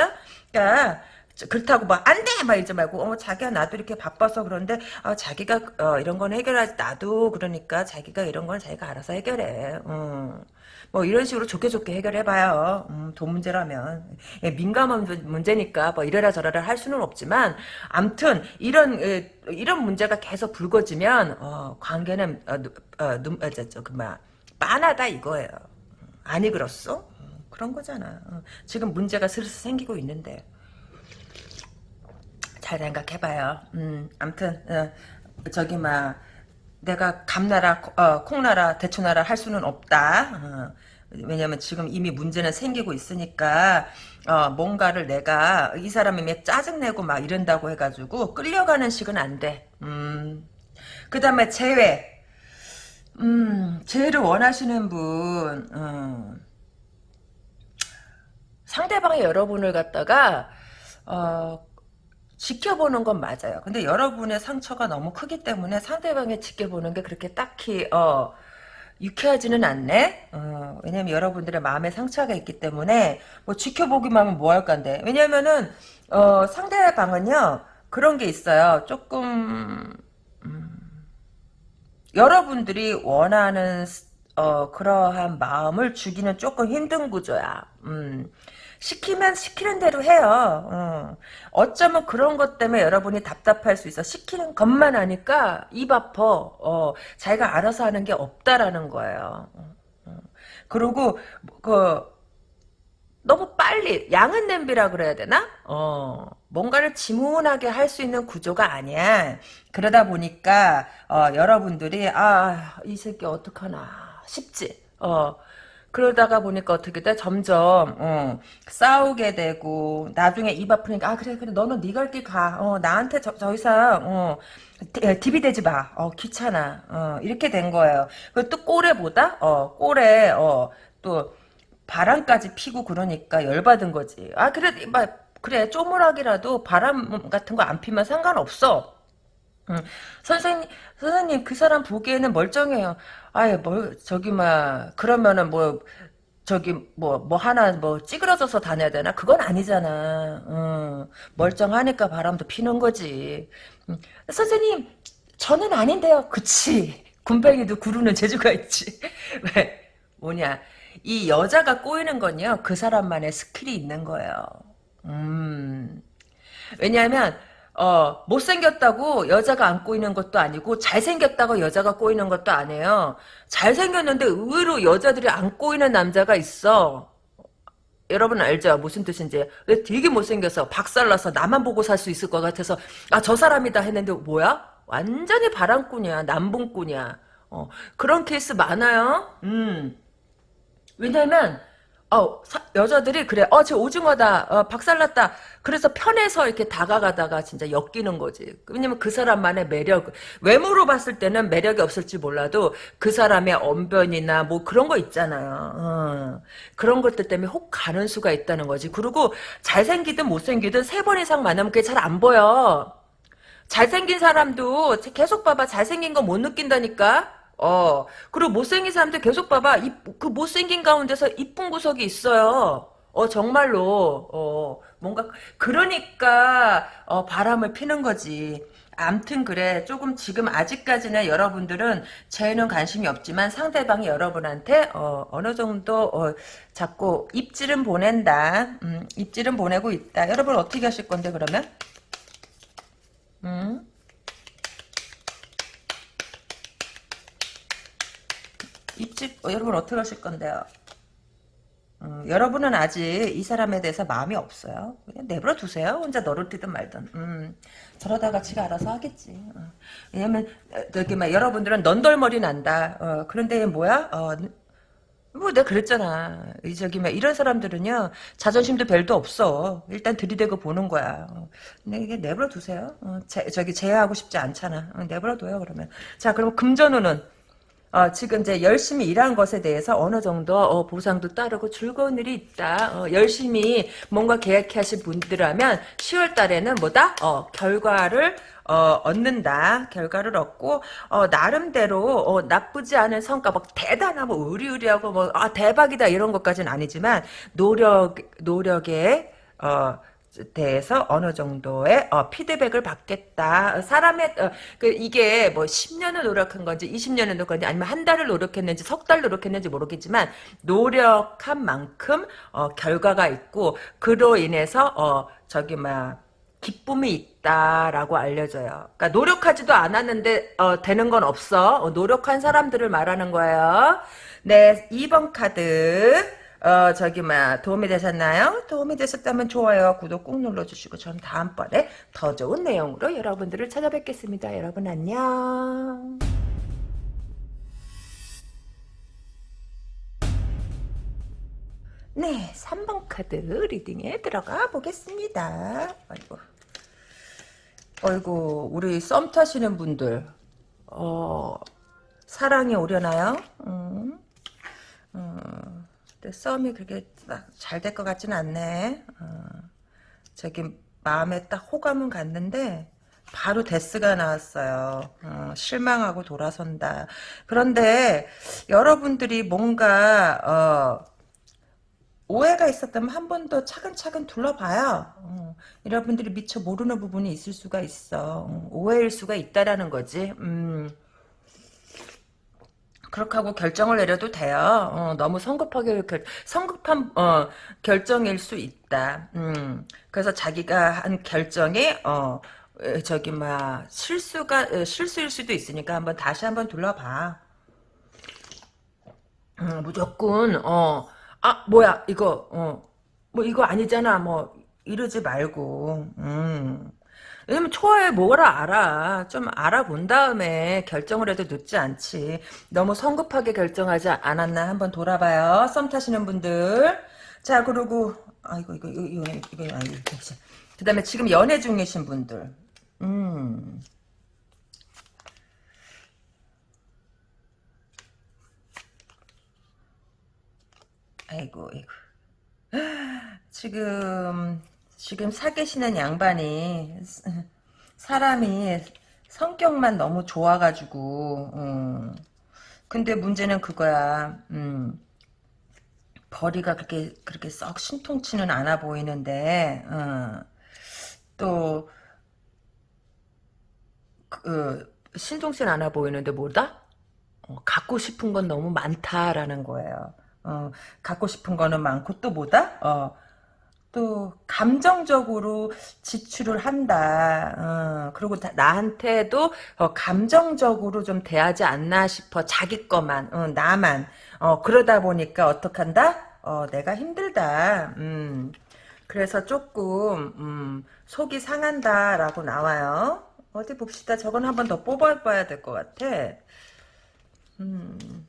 그러니까 그렇다고 막 안 돼! 막 이러지 말고 어 자기야 나도 이렇게 바빠서 그런데 어, 자기가 어, 이런 건 해결하지 나도 그러니까 자기가 이런 건 자기가 알아서 해결해. 음. 뭐 이런 식으로 좋게 좋게 해결해봐요. 음, 돈 문제라면 예, 민감한 문제니까 뭐 이래라 저래라 할 수는 없지만 암튼 이런 에, 이런 문제가 계속 불거지면 어, 관계는 어, 누, 어, 눈, 어, 저, 저, 그만 빤하다 이거예요. 아니 그렇소? 음, 그런 거잖아. 어, 지금 문제가 슬슬 생기고 있는데. 잘 생각해봐요. 음, 암튼, 어, 저기, 막, 내가 감나라, 어, 콩나라, 대추나라 할 수는 없다. 어, 왜냐면 지금 이미 문제는 생기고 있으니까 어, 뭔가를 내가 이 사람이 짜증내고 막 이런다고 해가지고 끌려가는 식은 안 돼. 음. 그 다음에 재회. 음, 재회를 원하시는 분, 음. 상대방이 여러분을 갖다가, 어, 지켜보는 건 맞아요. 근데 여러분의 상처가 너무 크기 때문에 상대방이 지켜보는 게 그렇게 딱히, 어, 유쾌하지는 않네. 어, 왜냐면 여러분들의 마음에 상처가 있기 때문에 뭐 지켜보기만 하면 뭐 할 건데. 왜냐면은 어, 상대방은요 그런 게 있어요. 조금 음, 여러분들이 원하는 어, 그러한 마음을 주기는 조금 힘든 구조야. 음. 시키면 시키는 대로 해요. 어. 어쩌면 그런 것 때문에 여러분이 답답할 수 있어. 시키는 것만 하니까 입 아파. 어, 자기가 알아서 하는 게 없다라는 거예요. 어, 어. 그리고 그 너무 빨리 양은 냄비라 그래야 되나? 어, 뭔가를 지문하게 할 수 있는 구조가 아니야. 그러다 보니까 어, 여러분들이 아 이 새끼 어떡하나 싶지. 어. 그러다가 보니까 어떻게 돼? 점점 어, 싸우게 되고 나중에 입 아프니까 아 그래 그래 너는 네갈길 가. 어, 나한테 저, 더 이상 어, 디비 되지 마. 어, 귀찮아. 어, 이렇게 된 거예요. 그리고 또 꼬레보다 어, 꼬레 어, 또 바람까지 피고 그러니까 열받은 거지. 아 그래 막 그래 쪼무락이라도 바람 같은 거 안 피면 상관없어. 응. 선생님, 선생님, 그 사람 보기에는 멀쩡해요. 아예, 뭘, 저기, 막, 그러면은 뭐, 저기, 뭐, 뭐 하나, 뭐, 찌그러져서 다녀야 되나? 그건 아니잖아. 응. 멀쩡하니까 바람도 피는 거지. 응. 선생님, 저는 아닌데요. 그치. 굼벵이도 구르는 재주가 있지. 왜? 뭐냐. 이 여자가 꼬이는 건요, 그 사람만의 skill이 있는 거예요. 음. 왜냐하면, 어, 못생겼다고 여자가 안 꼬이는 것도 아니고, 잘생겼다고 여자가 꼬이는 것도 아니에요. 잘생겼는데 의외로 여자들이 안 꼬이는 남자가 있어. 여러분 알죠? 무슨 뜻인지. 되게 못생겨서 박살나서 나만 보고 살 수 있을 것 같아서, 아, 저 사람이다 했는데, 뭐야? 완전히 바람꾼이야. 남봉꾼이야. 어, 그런 케이스 많아요. 음. 왜냐면, 어, 사, 여자들이 그래. 어, 저 오징어다. 어, 박살났다. 그래서 편해서 이렇게 다가가다가 진짜 엮이는 거지. 왜냐면 그 사람만의 매력, 외모로 봤을 때는 매력이 없을지 몰라도 그 사람의 언변이나 뭐 그런 거 있잖아요. 어, 그런 것들 때문에 혹 가는 수가 있다는 거지. 그리고 잘생기든 못생기든 세 번 이상 만나면 그게 잘 안 보여. 잘생긴 사람도 계속 봐봐. 잘생긴 거 못 느낀다니까? 어, 그리고 못생긴 사람들 계속 봐봐. 이, 그 못생긴 가운데서 이쁜 구석이 있어요. 어, 정말로. 어, 뭔가, 그러니까, 어, 바람을 피는 거지. 암튼 그래. 조금 지금 아직까지는 여러분들은 쟤는 관심이 없지만 상대방이 여러분한테, 어, 어느 정도, 어, 자꾸 입질은 보낸다. 음, 입질은 보내고 있다. 여러분 어떻게 하실 건데, 그러면? 음? 입집 어, 여러분 어떻게 하실 건데요? 음, 여러분은 아직 이 사람에 대해서 마음이 없어요. 그냥 내버려 두세요. 혼자 너를 뛰든 말든. 음, 저러다가 지가 알아서 하겠지. 어. 왜냐면 어, 저기 막 여러분들은 넌덜머리 난다. 어, 그런데 뭐야? 어, 뭐 내가 그랬잖아. 이 저기 막 이런 사람들은요 자존심도 별도 없어. 일단 들이대고 보는 거야. 어, 근데 이게 내버려 두세요. 어, 제, 저기 제어하고 싶지 않잖아. 어, 내버려 둬요 그러면. 자 그럼 금전운은 어, 지금 이제 열심히 일한 것에 대해서 어느 정도 어, 보상도 따르고 즐거운 일이 있다. 어, 열심히 뭔가 계획하신 분들하면 10월 달에는 뭐다? 어, 결과를 어, 얻는다. 결과를 얻고 어, 나름대로 어, 나쁘지 않은 성과 막 대단하고 뭐 의리의리하고 뭐 아, 대박이다 이런 것까지는 아니지만 노력 노력에 어, 대해서 어느 정도의 어, 피드백을 받겠다. 사람의 어, 그 이게 뭐 10년을 노력한 건지 20년을 노력한 건지 아니면 한 달을 노력했는지 석 달 노력했는지 모르겠지만 노력한 만큼 어, 결과가 있고 그로 인해서 어, 저기 막 기쁨이 있다라고 알려져요. 그러니까 노력하지도 않았는데 어, 되는 건 없어. 어, 노력한 사람들을 말하는 거예요. 네, 2번 카드. 어, 저기, 뭐, 도움이 되셨나요? 도움이 되셨다면 좋아요, 구독 꾹 눌러주시고, 전 다음번에 더 좋은 내용으로 여러분들을 찾아뵙겠습니다. 여러분 안녕. 네, 3번 카드 리딩에 들어가 보겠습니다. 아이고. 아이고, 우리 썸 타시는 분들, 어, 사랑이 오려나요? 음, 음, 근데 썸이 그렇게 잘 될 것 같진 않네. 어, 저기, 마음에 딱 호감은 갔는데, 바로 데스가 나왔어요. 어, 실망하고 돌아선다. 그런데 여러분들이 뭔가 어, 오해가 있었다면 한 번 더 차근차근 둘러봐요. 어, 여러분들이 미처 모르는 부분이 있을 수가 있어. 어, 오해일 수가 있다라는 거지. 음. 그렇게 하고 결정을 내려도 돼요. 어, 너무 성급하게 결, 성급한 어, 결정일 수 있다. 음, 그래서 자기가 한 결정이 어, 에, 저기 막 실수가 에, 실수일 수도 있으니까 한번 다시 한번 둘러봐. 음, 무조건 어, 아 뭐야 이거 어, 뭐 이거 아니잖아 뭐 이러지 말고. 음. 왜냐면 초에 뭐라 알아. 좀 알아본 다음에 결정을 해도 늦지 않지. 너무 성급하게 결정하지 않았나 한번 돌아봐요. 썸 타시는 분들. 자, 그리고, 아이고, 이거, 이거, 이거, 이거, 이거, 아이고, 그 다음에 지금 연애 중이신 분들. 음. 아이고, 아이고. 지금, 지금 사귀시는 양반이, 사람이 성격만 너무 좋아가지고, 음. 근데 문제는 그거야, 음. 벌이가 그렇게, 그렇게 썩 신통치는 않아 보이는데, 어. 또, 그, 신통치 않아 보이는데 뭐다? 어, 갖고 싶은 건 너무 많다라는 거예요. 어, 갖고 싶은 거는 많고 또 뭐다? 어, 또 감정적으로 지출을 한다. 어, 그리고 다- 나한테도 어, 감정적으로 좀 대하지 않나 싶어. 자기 것만, 어, 나만. 어, 그러다 보니까 어떡한다? 어, 내가 힘들다. 음, 그래서 조금 음, 속이 상한다라고 나와요. 어디 봅시다. 저건 한번 더 뽑아봐야 될 것 같아. 음.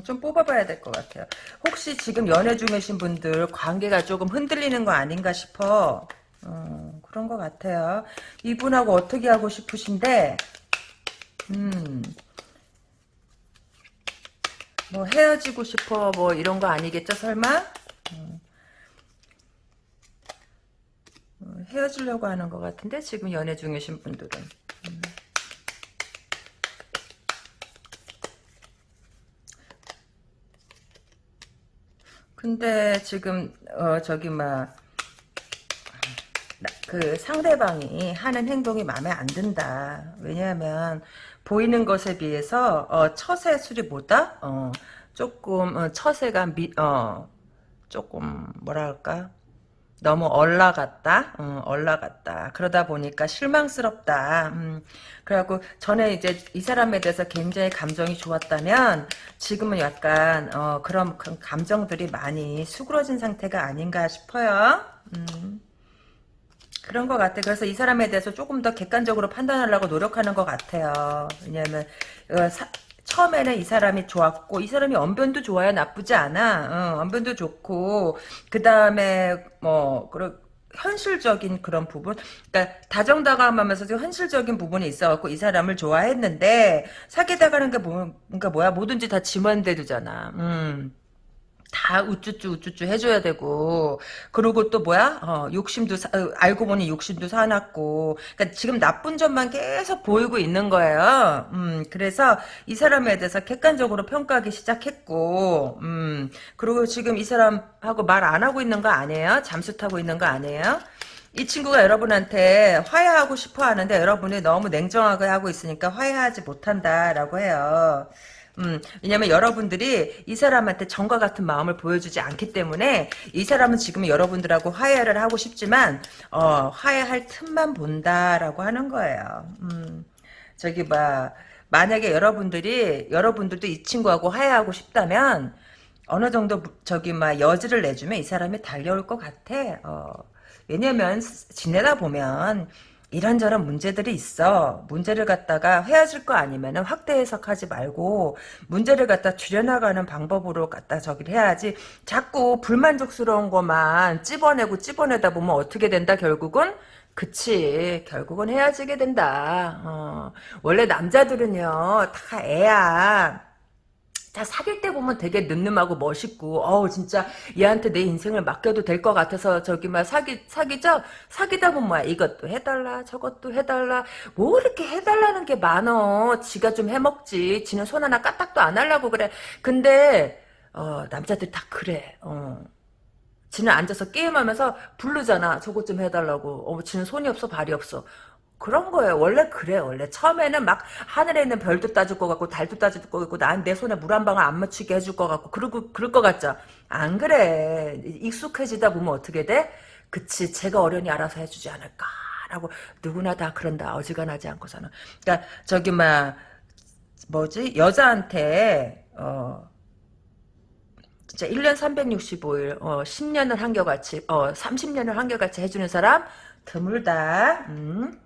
좀 뽑아봐야 될 것 같아요. 혹시 지금 연애 중이신 분들 관계가 조금 흔들리는 거 아닌가 싶어. 어, 그런 것 같아요. 이분하고 어떻게 하고 싶으신데, 음, 뭐 헤어지고 싶어, 뭐 이런 거 아니겠죠, 설마? 음, 어, 헤어지려고 하는 것 같은데, 지금 연애 중이신 분들은. 근데 지금 어 저기 막 그 상대방이 하는 행동이 마음에 안 든다. 왜냐하면 보이는 것에 비해서 어 처세술이 뭐다? 어 조금 어, 처세가 미, 어 조금 뭐랄까 너무 올라갔다, 어, 올라갔다. 그러다 보니까 실망스럽다. 음, 그래갖고 전에 이제 이 사람에 대해서 굉장히 감정이 좋았다면 지금은 약간 어, 그런, 그런 감정들이 많이 수그러진 상태가 아닌가 싶어요. 음, 그런 것 같아. 그래서 이 사람에 대해서 조금 더 객관적으로 판단하려고 노력하는 것 같아요. 왜냐하면 어, 사- 처음에는 이 사람이 좋았고 이 사람이 언변도 좋아요 나쁘지 않아. 어, 언변도 좋고. 그 다음에 뭐 그런 현실적인 그런 부분. 그러니까 다정다감하면서도 현실적인 부분이 있어갖고 이 사람을 좋아했는데 사귀다가는 게 뭐, 그러니까 뭐야? 뭐든지 다 지만대도잖아. 음. 다 우쭈쭈 우쭈쭈 해줘야 되고. 그리고 또 뭐야? 어, 욕심도 사- 어, 알고 보니 욕심도 사놨고. 그러니까 지금 나쁜 점만 계속 보이고 있는 거예요. 음 그래서 이 사람에 대해서 객관적으로 평가하기 시작했고. 음 그리고 지금 이 사람하고 말 안 하고 있는 거 아니에요? 잠수 타고 있는 거 아니에요? 이 친구가 여러분한테 화해하고 싶어 하는데 여러분이 너무 냉정하게 하고 있으니까 화해하지 못한다라고 해요. 음, 왜냐면 여러분들이 이 사람한테 정과 같은 마음을 보여주지 않기 때문에 이 사람은 지금 여러분들하고 화해를 하고 싶지만 어, 화해할 틈만 본다라고 하는 거예요. 음, 저기 봐 만약에 여러분들이 여러분들도 이 친구하고 화해하고 싶다면 어느 정도 저기 막 여지를 내주면 이 사람이 달려올 것 같아. 어, 왜냐면 지내다 보면 이런저런 문제들이 있어. 문제를 갖다가 헤어질 거 아니면은 확대 해석하지 말고 문제를 갖다 줄여나가는 방법으로 갖다 저기를 해야지. 자꾸 불만족스러운 것만 찝어내고 찝어내다 보면 어떻게 된다 결국은 그치 결국은 헤어지게 된다. 어. 원래 남자들은요 다 애야. 다 사귈 때 보면 되게 늠름하고 멋있고 어우 진짜 얘한테 내 인생을 맡겨도 될 것 같아서 저기 막 사기 사기죠 사귀다 보면 뭐야? 이것도 해달라 저것도 해달라. 뭐 이렇게 해달라는 게 많어? 지가 좀 해먹지. 지는 손 하나 까딱도 안 하려고 그래. 근데 어 남자들 다 그래. 어. 지는 앉아서 게임하면서 부르잖아. 저것 좀 해달라고. 어 지는 손이 없어 발이 없어 그런 거예요. 원래 그래. 원래 처음에는 막 하늘에 있는 별도 따줄 것 같고 달도 따줄 것 같고 난 내 손에 물 한 방울 안 묻히게 해줄 것 같고 그러고 그럴 것 같죠. 안 그래. 익숙해지다 보면 어떻게 돼? 그치. 제가 어련히 알아서 해주지 않을까 라고 누구나 다 그런다. 어지간하지 않고서는. 그러니까 저기 막 뭐지 여자한테 어. 진짜 1년 365일, 어, 10년을 한결같이, 어, 30년을 한결같이 해주는 사람, 드물다, 음.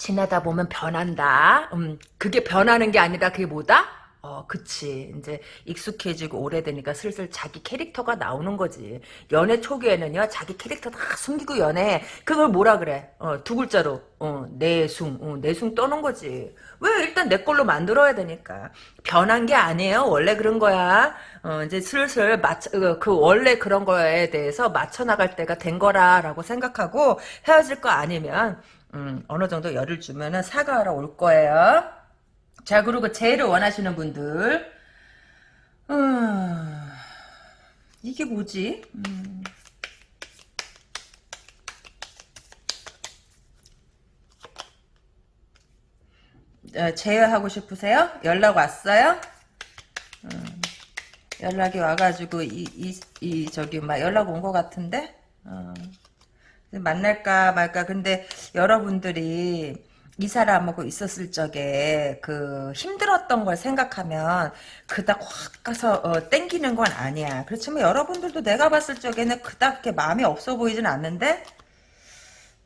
지나다 보면 변한다. 음, 그게 변하는 게 아니라 그게 뭐다? 어, 그치. 이제 익숙해지고 오래되니까 슬슬 자기 캐릭터가 나오는 거지. 연애 초기에는요, 자기 캐릭터 다 숨기고 연애. 그걸 뭐라 그래? 어, 두 글자로. 어, 내숭. 어, 내숭 떠는 거지. 왜? 일단 내 걸로 만들어야 되니까. 변한 게 아니에요. 원래 그런 거야. 어, 이제 슬슬 맞춰, 어, 그 원래 그런 거에 대해서 맞춰나갈 때가 된 거라라고 생각하고 헤어질 거 아니면 음, 어느 정도 열을 주면은 사과하러 올 거예요. 자, 그리고 제일을 원하시는 분들. 음, 이게 뭐지? 음. 어, 제외하고 싶으세요? 연락 왔어요? 음, 연락이 와가지고 이, 이, 이 저기 막 연락 온 것 같은데? 어. 만날까 말까 근데 여러분들이 이 사람하고 있었을 적에 그 힘들었던 걸 생각하면 그닥 확 가서 어, 땡기는 건 아니야. 그렇지만 여러분들도 내가 봤을 적에는 그닥 그렇게 마음이 없어 보이진 않는데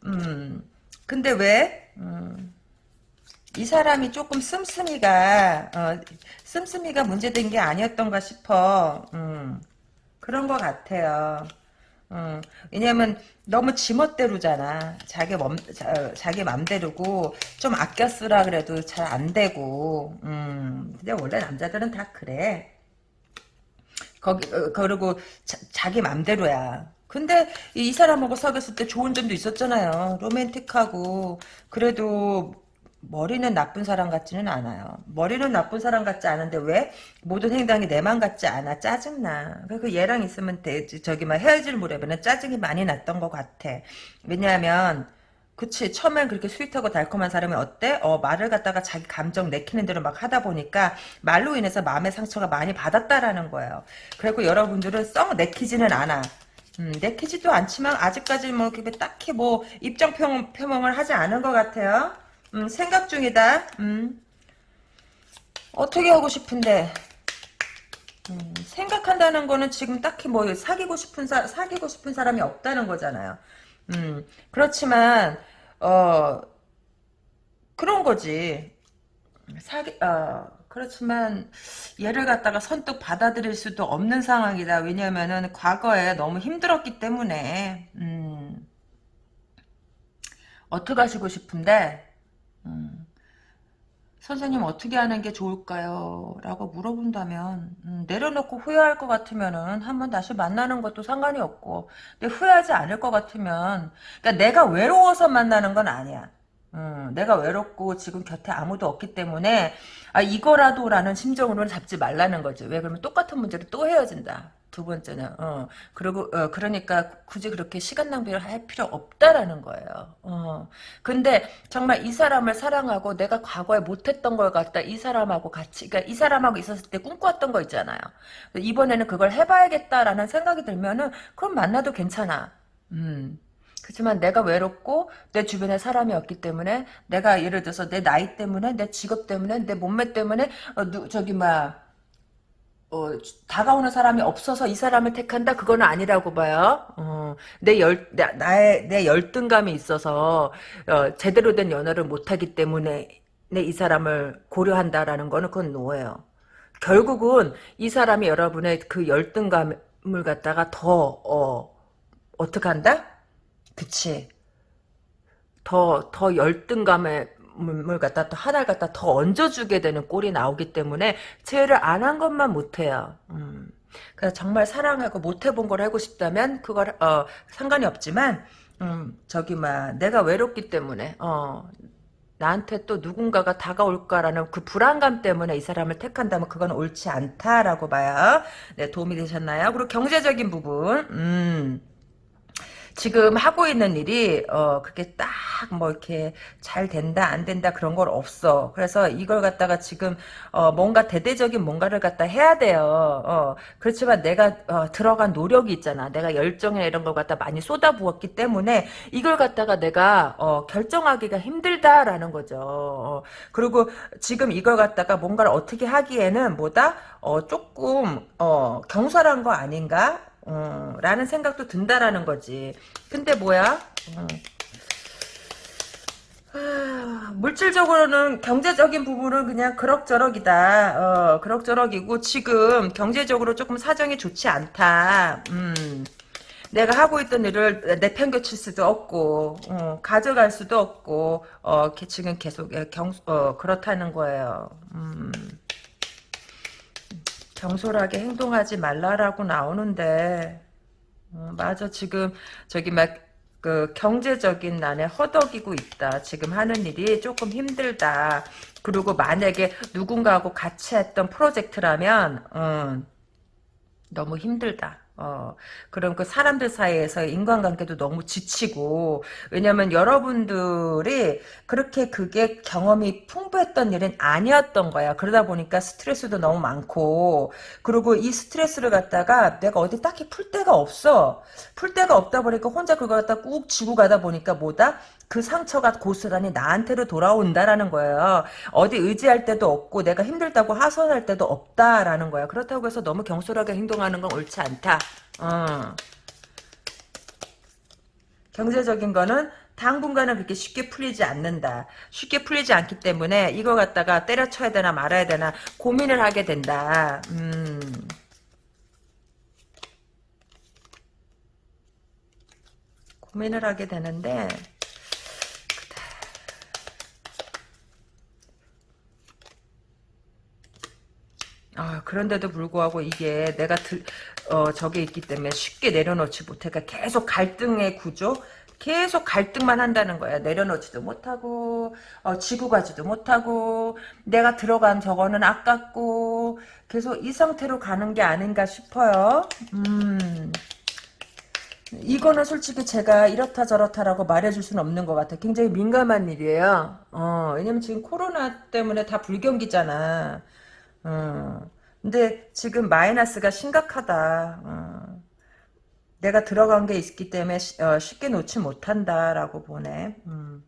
음 근데 왜? 음, 이 사람이 조금 씀씀이가 어, 씀씀이가 문제된 게 아니었던가 싶어. 음, 그런 것 같아요. 어, 왜냐면 너무 지멋대로잖아. 자기 맘, 자, 자기 맘대로고 좀 아껴 쓰라 그래도 잘 안 되고. 음, 근데 원래 남자들은 다 그래. 거기 어, 그리고 자, 기 맘대로야. 근데 이 사람하고 사귀었을 때 좋은 점도 있었잖아요. 로맨틱하고 그래도 머리는 나쁜 사람 같지는 않아요. 머리는 나쁜 사람 같지 않은데 왜 모든 행동이 내 맘 같지 않아 짜증나. 그 얘랑 있으면 돼. 저기 막 헤어질 무렵에는 짜증이 많이 났던 것 같아. 왜냐하면 그치 처음엔 그렇게 sweet하고 달콤한 사람이 어때? 어 말을 갖다가 자기 감정 내키는 대로 막 하다 보니까 말로 인해서 마음의 상처가 많이 받았다라는 거예요. 그리고 여러분들은 썩 내키지는 않아. 음, 내키지도 않지만 아직까지 뭐 딱히 뭐 입장 표명을 하지 않은 것 같아요. 음, 생각 중이다. 음. 어떻게 하고 싶은데 음, 생각한다는 거는 지금 딱히 뭐 사귀고 싶은 사, 사귀고 싶은 사람이 없다는 거잖아요. 음, 그렇지만 어 그런 거지. 사귀 어 그렇지만 얘를 갖다가 선뜻 받아들일 수도 없는 상황이다. 왜냐면은 과거에 너무 힘들었기 때문에 음, 어떻게 하시고 싶은데 음, 선생님 어떻게 하는 게 좋을까요? 라고 물어본다면 음, 내려놓고 후회할 것 같으면은 한번 다시 만나는 것도 상관이 없고 근데 후회하지 않을 것 같으면 그러니까 내가 외로워서 만나는 건 아니야. 음, 내가 외롭고 지금 곁에 아무도 없기 때문에 아 이거라도라는 심정으로는 잡지 말라는 거지. 왜 그러면 똑같은 문제로 또 헤어진다. 두 번째는 어 그리고 어 그러니까 굳이 그렇게 시간 낭비를 할 필요 없다라는 거예요. 어 근데 정말 이 사람을 사랑하고 내가 과거에 못했던 걸 갖다 이 사람하고 같이 그러니까 이 사람하고 있었을 때 꿈꿔왔던 거 있잖아요. 이번에는 그걸 해봐야겠다라는 생각이 들면은 그럼 만나도 괜찮아. 음. 그렇지만 내가 외롭고 내 주변에 사람이 없기 때문에 내가 예를 들어서 내 나이 때문에 내 직업 때문에 내 몸매 때문에 어, 누, 저기 막 어, 다가오는 사람이 없어서 이 사람을 택한다? 그거는 아니라고 봐요. 어, 내 열, 나, 나의, 내 열등감이 있어서, 어, 제대로 된 연애를 못하기 때문에, 내이 사람을 고려한다라는 거는 그건 노예요. 결국은 이 사람이 여러분의 그 열등감을 갖다가 더, 어, 어떻게 한다? 그치. 더, 더 열등감에, 을 갖다 또 하나를 갖다 더 얹어주게 되는 꼴이 나오기 때문에 제의를 안 한 것만 못해요. 음. 그래서 정말 사랑하고 못 해본 걸 하고 싶다면 그걸 어, 상관이 없지만 음, 저기 막 내가 외롭기 때문에 어, 나한테 또 누군가가 다가올까라는 그 불안감 때문에 이 사람을 택한다면 그건 옳지 않다라고 봐요. 네, 도움이 되셨나요? 그리고 경제적인 부분, 음. 지금 하고 있는 일이 어 그렇게 딱 뭐 이렇게 잘 된다 안 된다 그런 걸 없어. 그래서 이걸 갖다가 지금 어 뭔가 대대적인 뭔가를 갖다 해야 돼요. 어 그렇지만 내가 어 들어간 노력이 있잖아. 내가 열정이나 이런 걸 갖다 많이 쏟아부었기 때문에 이걸 갖다가 내가 어 결정하기가 힘들다라는 거죠. 어 그리고 지금 이걸 갖다가 뭔가를 어떻게 하기에는 뭐다 어 조금 어 경솔한 거 아닌가? 어, 라는 생각도 든다라는 거지. 근데 뭐야? 어. 아, 물질적으로는 경제적인 부분은 그냥 그럭저럭이다. 어, 그럭저럭이고 지금 경제적으로 조금 사정이 좋지 않다. 음. 내가 하고 있던 일을 내팽겨칠 수도 없고 어, 가져갈 수도 없고 어, 지금 계속 경, 어, 그렇다는 거예요. 음. 경솔하게 행동하지 말라라고 나오는데 어, 맞아 지금 저기 막 그 경제적인 난에 허덕이고 있다. 지금 하는 일이 조금 힘들다. 그리고 만약에 누군가하고 같이 했던 프로젝트라면 음, 너무 힘들다. 어, 그럼 그 사람들 사이에서 인간관계도 너무 지치고, 왜냐면 여러분들이 그렇게 그게 경험이 풍부했던 일은 아니었던 거야. 그러다 보니까 스트레스도 너무 많고, 그리고 이 스트레스를 갖다가 내가 어디 딱히 풀 데가 없어. 풀 데가 없다 보니까 혼자 그걸 갖다 꾹 쥐고 가다 보니까 뭐다? 그 상처가 고스란히 나한테로 돌아온다라는 거예요. 어디 의지할 데도 없고 내가 힘들다고 하소연할 데도 없다라는 거야. 그렇다고 해서 너무 경솔하게 행동하는 건 옳지 않다. 어. 경제적인 거는 당분간은 그렇게 쉽게 풀리지 않는다. 쉽게 풀리지 않기 때문에 이거 갖다가 때려쳐야 되나 말아야 되나 고민을 하게 된다. 음. 고민을 하게 되는데 아, 그런데도 불구하고 이게 내가 들, 어, 저게 있기 때문에 쉽게 내려놓지 못해가 계속 갈등의 구조? 계속 갈등만 한다는 거야. 내려놓지도 못하고, 어, 지고 가지도 못하고, 내가 들어간 저거는 아깝고, 계속 이 상태로 가는 게 아닌가 싶어요. 음. 이거는 솔직히 제가 이렇다 저렇다라고 말해줄 수는 없는 것 같아요. 굉장히 민감한 일이에요. 어, 왜냐면 지금 코로나 때문에 다 불경기잖아. 어. 근데 지금 마이너스가 심각하다. 어. 내가 들어간 게 있기 때문에 시, 어, 쉽게 놓지 못한다라고 보네. 음.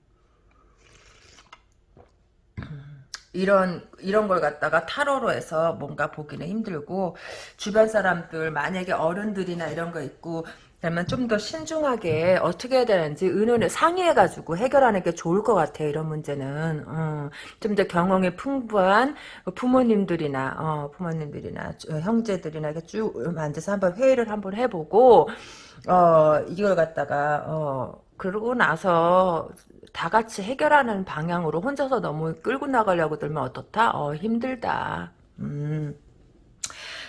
이런 이런 걸 갖다가 타로로 해서 뭔가 보기는 힘들고 주변 사람들 만약에 어른들이나 이런 거 있고 그러면 좀 더 신중하게 어떻게 해야 되는지 의논을 상의해가지고 해결하는 게 좋을 것 같아요. 이런 문제는 어, 좀더 경험이 풍부한 부모님들이나 어, 부모님들이나 형제들이나 이렇게 쭉 앉아서 한번 회의를 한번 해보고 어, 이걸 갖다가 어, 그러고 나서 다 같이 해결하는 방향으로 혼자서 너무 끌고 나가려고 들면 어떻다? 어, 힘들다. 음.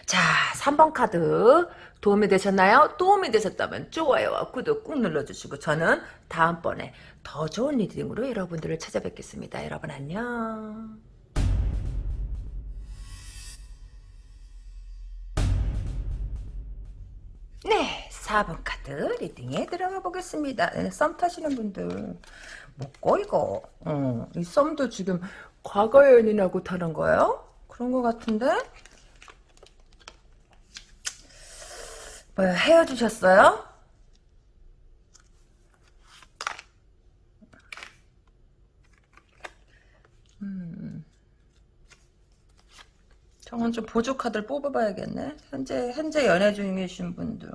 자, 3번 카드 도움이 되셨나요? 도움이 되셨다면 좋아요와 구독 꾹 눌러주시고 저는 다음번에 더 좋은 reading으로 여러분들을 찾아뵙겠습니다. 여러분 안녕. 네, 4번 카드 리딩에 들어가 보겠습니다. 네, 썸 타시는 분들 뭐고 이거 어, 이 썸도 지금 과거 연인하고 타는 거예요? 그런 것 같은데? 뭐야, 헤어지셨어요? 음. 저건 좀 보조 카드를 뽑아봐야겠네. 현재 현재 연애 중이신 분들.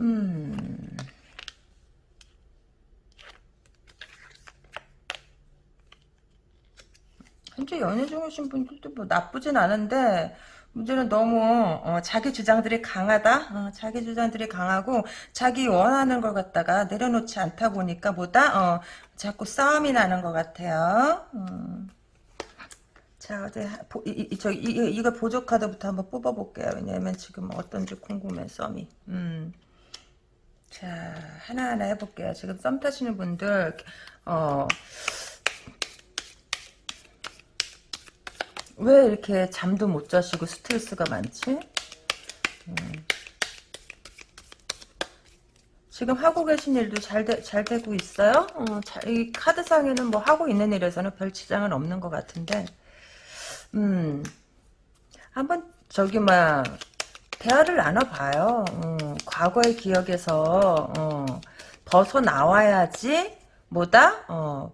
음. 현재 연애 중이신 분들도 뭐 나쁘진 않은데 문제는 너무 어, 자기 주장들이 강하다. 어, 자기 주장들이 강하고 자기 원하는 걸 갖다가 내려놓지 않다 보니까 뭐다 어, 자꾸 싸움이 나는 것 같아요. 음. 자, 어제 보, 이, 이, 저, 이, 이거 보조 카드부터 한번 뽑아볼게요. 왜냐면 지금 어떤지 궁금해, 썸이. 음. 자, 하나하나 해볼게요. 지금 썸 타시는 분들, 어, 왜 이렇게 잠도 못 자시고 스트레스가 많지? 음. 지금 하고 계신 일도 잘, 되, 잘 되고 있어요? 어, 자, 이 카드상에는 뭐 하고 있는 일에서는 별 지장은 없는 것 같은데, 음, 한번 저기 막 대화를 나눠봐요. 음, 과거의 기억에서 어, 벗어 나와야지 뭐다 어,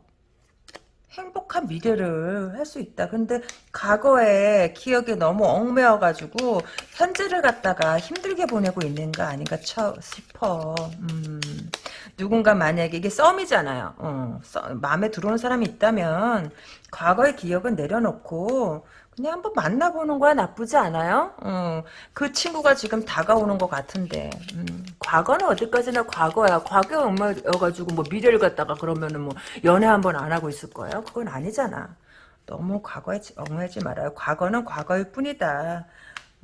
행복한 미래를 할 수 있다. 근데 과거의 기억에 너무 얽매여가지고 현재를 갖다가 힘들게 보내고 있는 거 아닌가 쳐, 싶어. 음, 누군가 만약에 이게 썸이잖아요. 어, 썸, 마음에 들어오는 사람이 있다면 과거의 기억은 내려놓고 그냥 한번 만나보는 거야 나쁘지 않아요? 어, 그 친구가 지금 다가오는 것 같은데 음, 과거는 어디까지나 과거야 과거에 얽매여가지고 뭐 미래를 갖다가 그러면은 뭐 연애 한번 안 하고 있을 거예요? 그건 아니잖아 너무 과거에 얽매지 말아요 과거는 과거일 뿐이다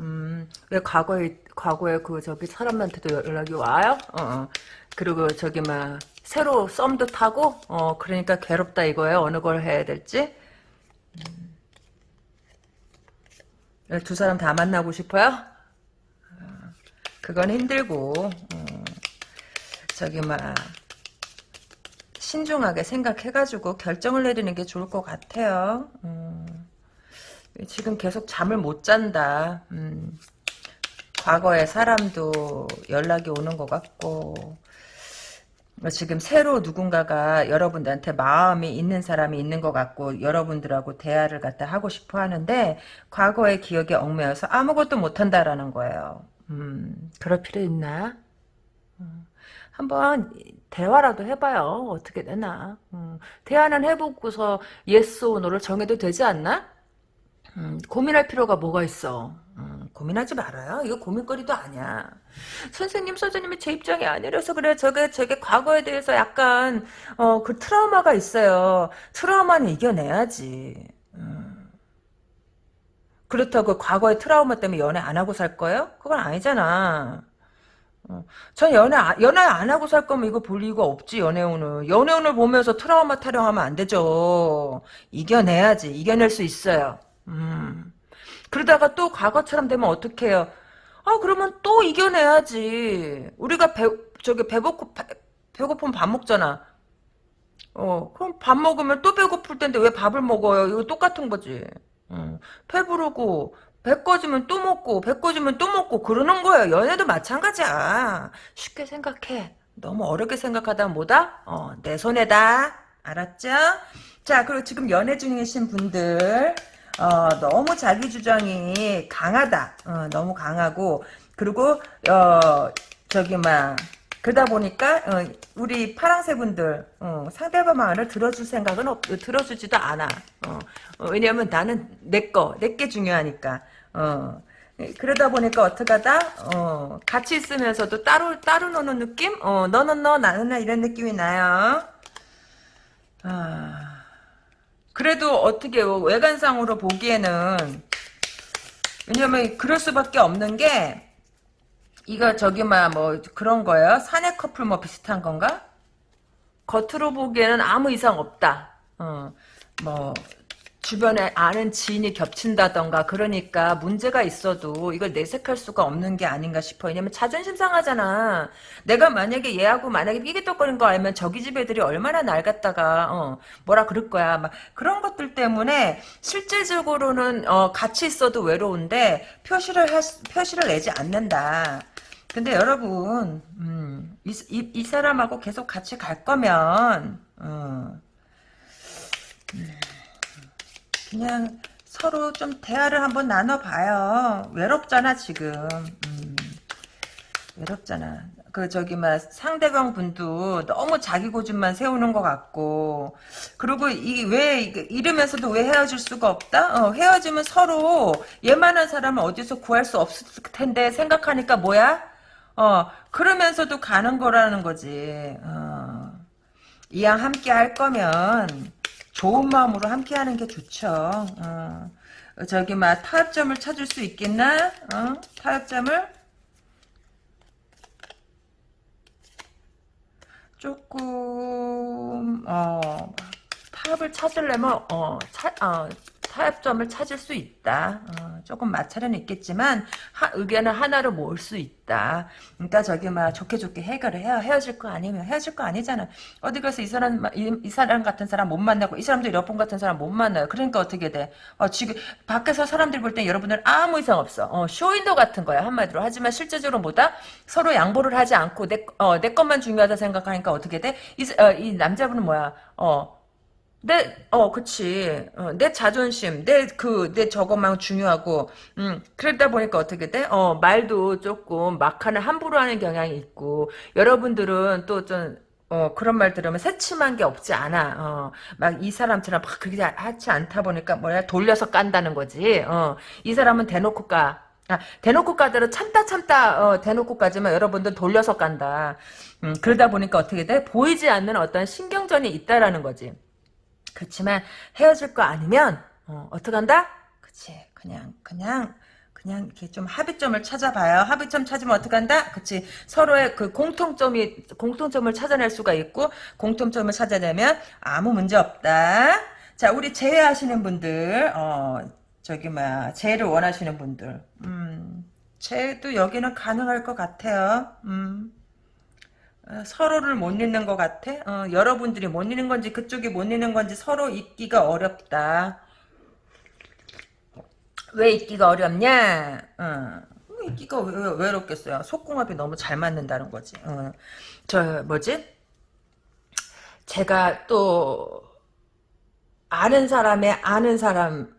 음, 왜 과거에 과거에 그 저기 사람한테도 연락이 와요? 어, 어. 그리고 저기 막 새로 썸도 타고 어 그러니까 괴롭다 이거예요 어느 걸 해야 될지 음. 두 사람 다 만나고 싶어요? 어, 그건 힘들고 어, 저기 막 신중하게 생각해가지고 결정을 내리는 게 좋을 것 같아요. 음, 지금 계속 잠을 못 잔다. 음, 과거의 사람도 연락이 오는 것 같고 지금 새로 누군가가 여러분들한테 마음이 있는 사람이 있는 것 같고 여러분들하고 대화를 갖다 하고 싶어 하는데 과거의 기억에 얽매여서 아무것도 못한다라는 거예요. 음, 그럴 필요 있나? 음, 한번 대화라도 해봐요. 어떻게 되나. 음, 대화는 해보고서 yes or no를 정해도 되지 않나? 음, 고민할 필요가 뭐가 있어. 음, 고민하지 말아요. 이거 고민거리도 아니야. 선생님, 선생님이 제 입장이 아니라서 그래. 저게, 저게 과거에 대해서 약간, 어, 그 트라우마가 있어요. 트라우마는 이겨내야지. 음. 그렇다고 과거의 트라우마 때문에 연애 안 하고 살 거예요? 그건 아니잖아. 어. 전 연애, 연애 안 하고 살 거면 이거 볼 이유가 없지, 연애운을. 연애운을 보면서 트라우마 타령하면 안 되죠. 이겨내야지. 이겨낼 수 있어요. 음. 그러다가 또 과거처럼 되면 어떡해요? 아, 그러면 또 이겨내야지. 우리가 배, 저기 배고프, 배, 배고프면 밥 먹잖아. 어, 그럼 밥 먹으면 또 배고플 텐데 왜 밥을 먹어요? 이거 똑같은 거지. 어, 배 부르고, 배 꺼지면 또 먹고, 배 꺼지면 또 먹고, 그러는 거예요. 연애도 마찬가지야. 쉽게 생각해. 너무 어렵게 생각하다 뭐다? 어, 내 손에다. 알았죠? 자, 그리고 지금 연애 중이신 분들, 어, 너무 자기 주장이 강하다. 어, 너무 강하고 그리고 어, 저기 막 그러다 보니까 어, 우리 파랑새 분들 어, 상대방 말을 들어줄 생각은 없, 들어주지도 않아. 어, 어, 왜냐하면 나는 내게 중요하니까. 어, 그러다 보니까 어떡하다? 어, 같이 있으면서도 따로 따로 노는 느낌? 어, 너는 너 나는 나 이런 느낌이 나요. 아. 그래도 어떻게 외관상으로 보기에는 왜냐면 그럴 수밖에 없는 게 이거 저기 막뭐 그런 거예요? 사내 커플 뭐 비슷한 건가? 겉으로 보기에는 아무 이상 없다. 어, 뭐 주변에 아는 지인이 겹친다던가 그러니까 문제가 있어도 이걸 내색할 수가 없는 게 아닌가 싶어. 왜냐면 자존심 상하잖아. 내가 만약에 얘하고 만약에 삐기떡거린 거 알면 저기 집 애들이 얼마나 날 갖다가 어, 뭐라 그럴 거야. 막 그런 것들 때문에 실질적으로는 어, 같이 있어도 외로운데 표시를 할, 표시를 내지 않는다. 근데 여러분 음, 이, 이, 이, 사람하고 계속 같이 갈 거면 어, 음. 그냥 서로 좀 대화를 한번 나눠봐요. 외롭잖아 지금. 음, 외롭잖아. 그 저기 막 상대방 분도 너무 자기 고집만 세우는 것 같고 그리고 이 왜 이러면서도 왜 헤어질 수가 없다? 어, 헤어지면 서로 얘만한 사람을 어디서 구할 수 없을 텐데 생각하니까 뭐야? 어 그러면서도 가는 거라는 거지. 어, 이왕 함께 할 거면 좋은 마음으로 함께 하는 게 좋죠. 어, 저기 막 타협점을 찾을 수 있겠나? 어? 타협점을? 조금 어 타협을 찾으려면 어, 차, 어 타협점을 찾을 수 있다. 어, 조금 마찰은 있겠지만 하, 의견을 하나로 모을 수 있다. 그러니까 저기 막 좋게 좋게 해결을 해야 헤어질 거 아니면 헤어질 거 아니잖아. 어디 가서 이 사람 이, 이 사람 같은 사람 못 만나고 이 사람도 여러분 같은 사람 못 만나요. 그러니까 어떻게 돼? 어, 지금 밖에서 사람들이 볼땐 여러분들 아무 이상 없어. 어, 쇼윈도 같은 거야 한마디로. 하지만 실제적으로 뭐다? 서로 양보를 하지 않고 내, 어, 내 것만 중요하다 생각하니까 어떻게 돼? 이, 어, 이 남자분은 뭐야? 어, 내, 어, 그치. 어, 내 자존심, 내 그, 내 저것만 중요하고, 음, 그러다 보니까 어떻게 돼? 어, 말도 조금 막하는 함부로 하는 경향이 있고, 여러분들은 또 좀, 어, 그런 말 들으면 새침한 게 없지 않아. 어, 막 이 사람처럼 막 그게 하지 않다 보니까 뭐야, 돌려서 깐다는 거지. 어, 이 사람은 대놓고 까. 아, 대놓고 까대로 참다 참다 어, 대놓고 까지만 여러분들 돌려서 깐다. 음, 그러다 보니까 어떻게 돼? 보이지 않는 어떤 신경전이 있다라는 거지. 그렇지만 헤어질 거 아니면 어, 어떡한다? 그치 그냥 그냥 그냥 이렇게 좀 합의점을 찾아봐요. 합의점 찾으면 어떡한다? 그치. 서로의 그 공통점이, 공통점을 찾아낼 수가 있고, 공통점을 찾아내면 아무 문제 없다. 자, 우리 재회하시는 분들, 어, 저기, 뭐야, 재회를 원하시는 분들, 음, 재회도 여기는 가능할 것 같아요. 음. 어, 서로를 못 잊는 것 같아. 어, 여러분들이 못 잊는 건지 그쪽이 못 잊는 건지 서로 잊기가 어렵다. 왜 잊기가 어렵냐? 어, 잊기가 왜, 왜 어렵겠어요? 속궁합이 너무 잘 맞는다는 거지. 어, 저 뭐지? 제가 또 아는 사람의 아는 사람이죠.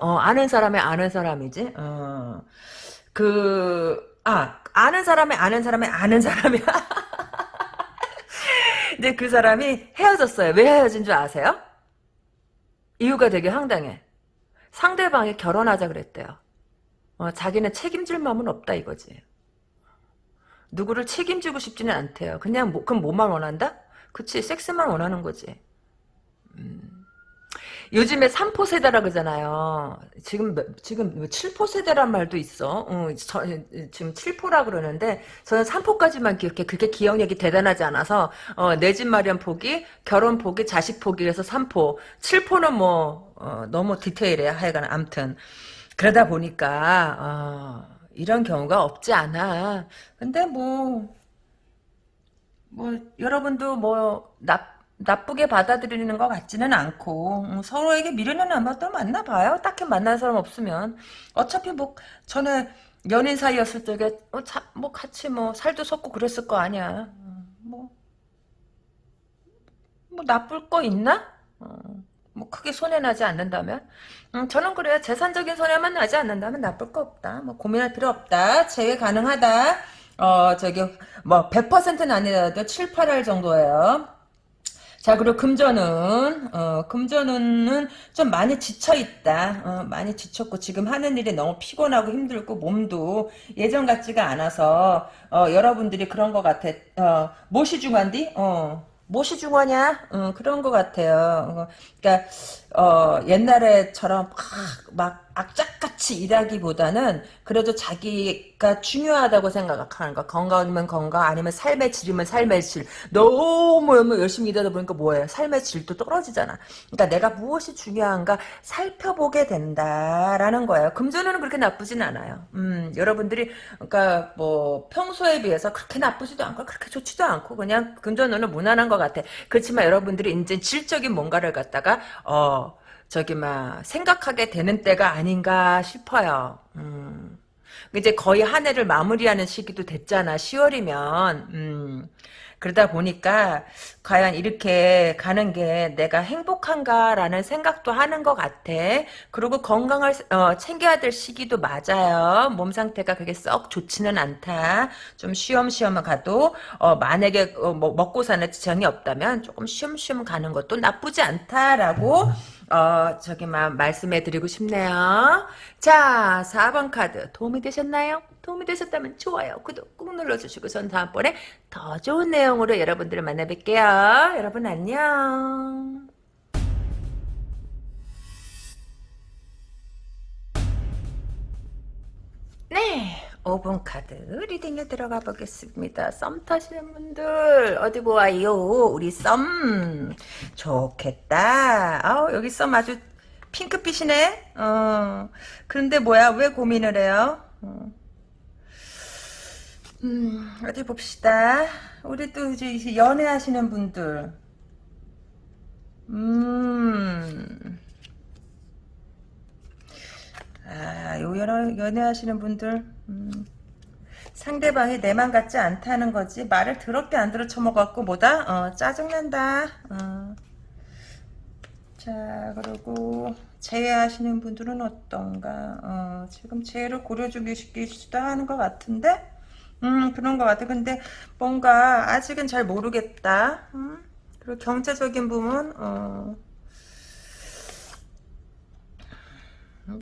어, 아는 사람의 아는 사람이지. 어, 그 아, 아는 사람의 아는 사람의 아는 사람이야. 근데 그 사람이 헤어졌어요. 왜 헤어진 줄 아세요? 이유가 되게 황당해. 상대방이 결혼하자 그랬대요. 어, 자기는 책임질 마음은 없다 이거지. 누구를 책임지고 싶지는 않대요. 그냥 뭐, 그럼 뭐만 원한다? 그치 섹스만 원하는 거지. 음. 요즘에 3포 세대라 그러잖아요. 지금 지금 7포 세대란 말도 있어. 어, 저, 지금 7포라 그러는데 저는 3포까지만 기억해. 그게 기억력이 대단하지 않아서 어, 내 집 마련 포기, 결혼 포기, 자식 포기 해서 3포. 7포는 뭐 어, 너무 디테일해. 하여간 암튼 그러다 보니까 어, 이런 경우가 없지 않아. 근데 뭐뭐 여러분도 뭐 나 나쁘게 받아들이는 것 같지는 않고 음, 서로에게 미련은 아마 또 만나봐요. 딱히 만난 사람 없으면 어차피 뭐 전에 연인 사이였을 적에 어, 자, 뭐 같이 뭐 살도 섞고 그랬을 거 아니야. 음, 뭐, 뭐 나쁠 거 있나? 어, 뭐 크게 손해 나지 않는다면 음, 저는 그래요. 재산적인 손해만 나지 않는다면 나쁠 거 없다. 뭐 고민할 필요 없다. 제외 가능하다. 어 저기 뭐 100%는 아니라도 7, 8할 정도예요. 자 그리고 금전은 어, 금전운은 좀 많이 지쳐있다 어, 많이 지쳤고 지금 하는 일이 너무 피곤하고 힘들고 몸도 예전 같지가 않아서 어, 여러분들이 그런 것 같아 어, 무엇이 중요한디? 어, 무엇이 중요하냐? 어, 그런 것 같아요 어, 그러니까 어, 옛날에처럼 막, 막 악착같이 일하기보다는 그래도 자기가 중요하다고 생각하는 거. 건강이면 건강, 아니면 삶의 질이면 삶의 질. 너무 열심히 일하다 보니까 뭐예요? 삶의 질도 떨어지잖아. 그러니까 내가 무엇이 중요한가 살펴보게 된다라는 거예요. 금전은 그렇게 나쁘진 않아요. 음, 여러분들이 그러니까 뭐 평소에 비해서 그렇게 나쁘지도 않고 그렇게 좋지도 않고 그냥 금전은 무난한 것 같아. 그렇지만 여러분들이 이제 질적인 뭔가를 갖다가 어 저기 막 생각하게 되는 때가 아닌가 싶어요. 음. 이제 거의 한 해를 마무리하는 시기도 됐잖아. 10월이면. 음. 그러다 보니까 과연 이렇게 가는 게 내가 행복한가라는 생각도 하는 것 같아. 그리고 건강을 어, 챙겨야 될 시기도 맞아요. 몸 상태가 그게 썩 좋지는 않다. 좀 쉬엄쉬엄 가도 어, 만약에 어, 뭐 먹고 사는 지장이 없다면 조금 쉬엄쉬엄 가는 것도 나쁘지 않다라고 어, 저기, 막, 말씀해 드리고 싶네요. 자, 4번 카드. 도움이 되셨나요? 도움이 되셨다면 좋아요. 구독 꾹 눌러주시고, 전 다음번에 더 좋은 내용으로 여러분들을 만나 뵐게요. 여러분 안녕. 네. 5번 카드 리딩에 들어가 보겠습니다. 썸 타시는 분들 어디 보아요. 우리 썸 좋겠다. 아우 여기 썸 아주 핑크빛이네. 어 그런데 뭐야 왜 고민을 해요? 어. 음 어디 봅시다. 우리 또 이제 연애하시는 분들. 음. 아, 요 연애, 연애하시는 분들, 음, 상대방이 내 맘 같지 않다는 거지. 말을 더럽게 안 들어 쳐먹었고, 뭐다? 어, 짜증난다. 어. 자, 그리고, 재회하시는 분들은 어떤가? 어, 지금 재회를 고려 중이시기도 하는 것 같은데? 음, 그런 것 같아. 근데, 뭔가, 아직은 잘 모르겠다. 음? 그리고 경제적인 부분, 어, 음,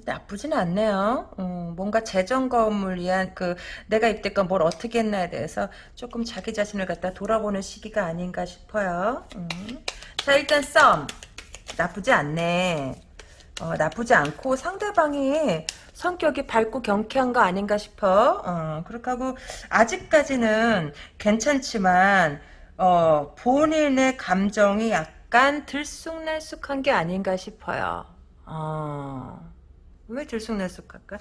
나쁘진 않네요. 음, 뭔가 재점검을 위한 그 내가 이때껏 뭘 어떻게 했나에 대해서 조금 자기 자신을 갖다 돌아보는 시기가 아닌가 싶어요. 음. 자 일단 썸 나쁘지 않네. 어, 나쁘지 않고 상대방이 성격이 밝고 경쾌한 거 아닌가 싶어. 어, 그렇게 하고 아직까지는 괜찮지만 어, 본인의 감정이 약간 들쑥날쑥한 게 아닌가 싶어요. 어. 왜 들쑥날쑥할까?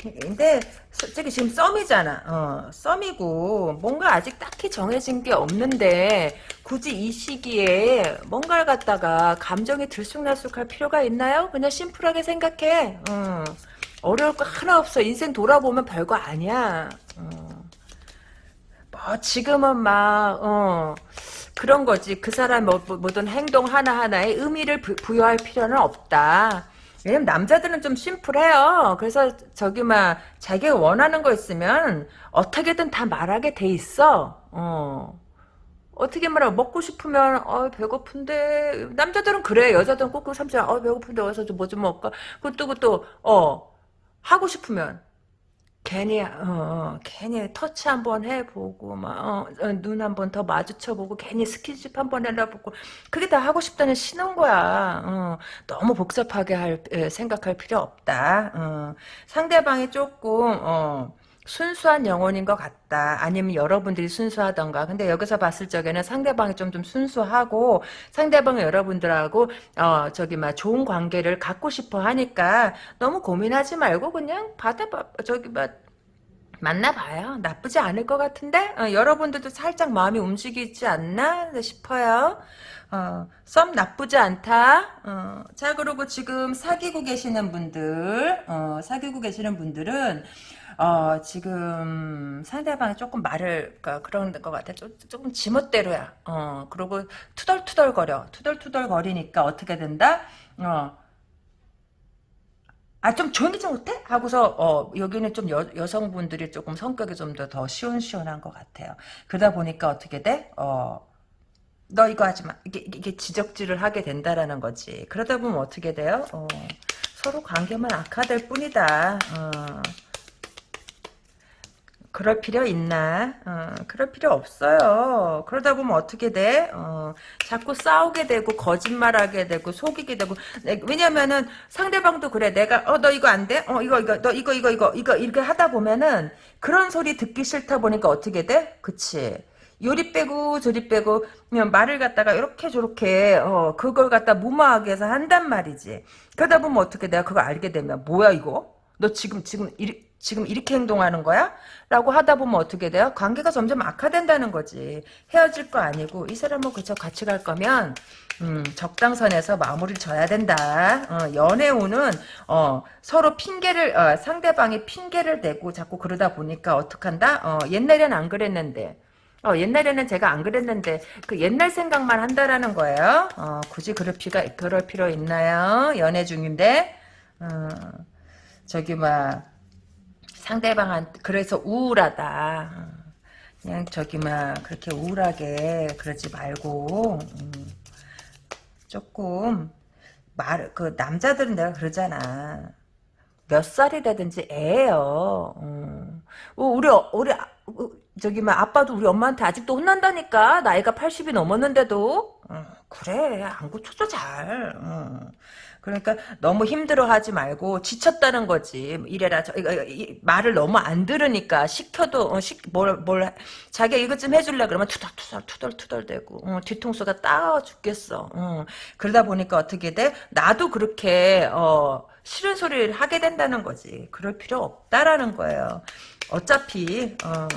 근데 솔직히 지금 썸이잖아. 어, 썸이고 뭔가 아직 딱히 정해진 게 없는데 굳이 이 시기에 뭔가를 갖다가 감정이 들쑥날쑥할 필요가 있나요? 그냥 심플하게 생각해. 어, 어려울 거 하나 없어. 인생 돌아보면 별거 아니야. 어. 뭐 지금은 막 어, 그런 거지. 그 사람 뭐, 모든 행동 하나하나에 의미를 부, 부여할 필요는 없다. 왜냐면 남자들은 좀 심플해요. 그래서 저기 막 자기가 원하는 거 있으면 어떻게든 다 말하게 돼 있어. 어. 어떻게 말하 먹고 싶으면 어 배고픈데 남자들은 그래 여자들은 꼭꼭 삼촌 어 배고픈데 와서 좀뭐 좀 먹을까 그것도 그것도 어 하고 싶으면 괜히 어, 어, 괜히 터치 한번 해보고 막눈 어, 한번 더 마주쳐보고 괜히 스킨십 한번 해보고 그게 다 하고 싶다는 신호인 거야. 어, 너무 복잡하게 할 생각할 필요 없다. 어, 상대방이 조금 어, 순수한 영혼인 것 같다. 아니면 여러분들이 순수하던가. 근데 여기서 봤을 적에는 상대방이 좀, 좀 순수하고 상대방은 여러분들하고 어 저기 막 좋은 관계를 갖고 싶어 하니까 너무 고민하지 말고 그냥 받아봐. 저기 막 만나봐요. 나쁘지 않을 것 같은데 어, 여러분들도 살짝 마음이 움직이지 않나 싶어요. 어, 썸 나쁘지 않다. 어, 자 그리고 지금 사귀고 계시는 분들 어, 사귀고 계시는 분들은 어, 지금 상대방이 조금 말을, 그러니까 그런 것 같아. 좀, 조금 지멋대로야. 어, 그리고 투덜투덜거려. 투덜투덜거리니까 어떻게 된다? 어, 아, 좀 조용히 좀 못해? 하고서, 어, 여기는 좀 여, 여성분들이 조금 성격이 좀 더 더 시원시원한 것 같아요. 그러다 보니까 어떻게 돼? 어, 너 이거 하지 마. 이게, 이게 지적질을 하게 된다라는 거지. 그러다 보면 어떻게 돼요? 어, 서로 관계만 악화될 뿐이다. 어. 그럴 필요 있나? 어, 그럴 필요 없어요. 그러다 보면 어떻게 돼? 어, 자꾸 싸우게 되고 거짓말하게 되고 속이게 되고 네, 왜냐면은 상대방도 그래. 내가 어 너 이거 안 돼? 어 이거 이거 너 이거 이거 이거 이거 이렇게 하다 보면은 그런 소리 듣기 싫다 보니까 어떻게 돼? 그치? 요리 빼고 저리 빼고 그냥 말을 갖다가 이렇게 저렇게 어 그걸 갖다 무마하게 해서 한단 말이지. 그러다 보면 어떻게 내가 그걸 알게 되면 뭐야 이거? 너 지금 지금 이 지금 이렇게 행동하는 거야? 라고 하다 보면 어떻게 돼요? 관계가 점점 악화된다는 거지. 헤어질 거 아니고 이 사람하고 그쵸 같이 갈 거면 음, 적당선에서 마무리를 져야 된다. 어, 연애운은 어, 서로 핑계를 어, 상대방이 핑계를 대고 자꾸 그러다 보니까 어떡한다? 어, 옛날엔 안 그랬는데 어, 옛날에는 제가 안 그랬는데 그 옛날 생각만 한다라는 거예요. 어, 굳이 그럴 필요가 그럴 필요 있나요? 연애 중인데 어, 저기 막 상대방한 그래서 우울하다. 어, 그냥 저기 막 그렇게 우울하게 그러지 말고 음, 조금 말 그 남자들은 내가 그러잖아. 몇 살이 되든지 애예요. 음. 어, 우리 어- 우리 아- 어, 저기 막 아빠도 우리 엄마한테 아직도 혼난다니까 나이가 80이 넘었는데도 어, 그래 안 고쳐줘 잘. 어. 그러니까 너무 힘들어하지 말고 지쳤다는 거지 이래라 저 말을 너무 안 들으니까 시켜도 어, 시, 뭘, 뭘 자기가 이것 좀 해줄래 그러면 투덜투덜 투덜투덜 대고 어, 뒤통수가 따가워 죽겠어. 어. 그러다 보니까 어떻게 돼? 나도 그렇게 어, 싫은 소리를 하게 된다는 거지. 그럴 필요 없다라는 거예요. 어차피 어,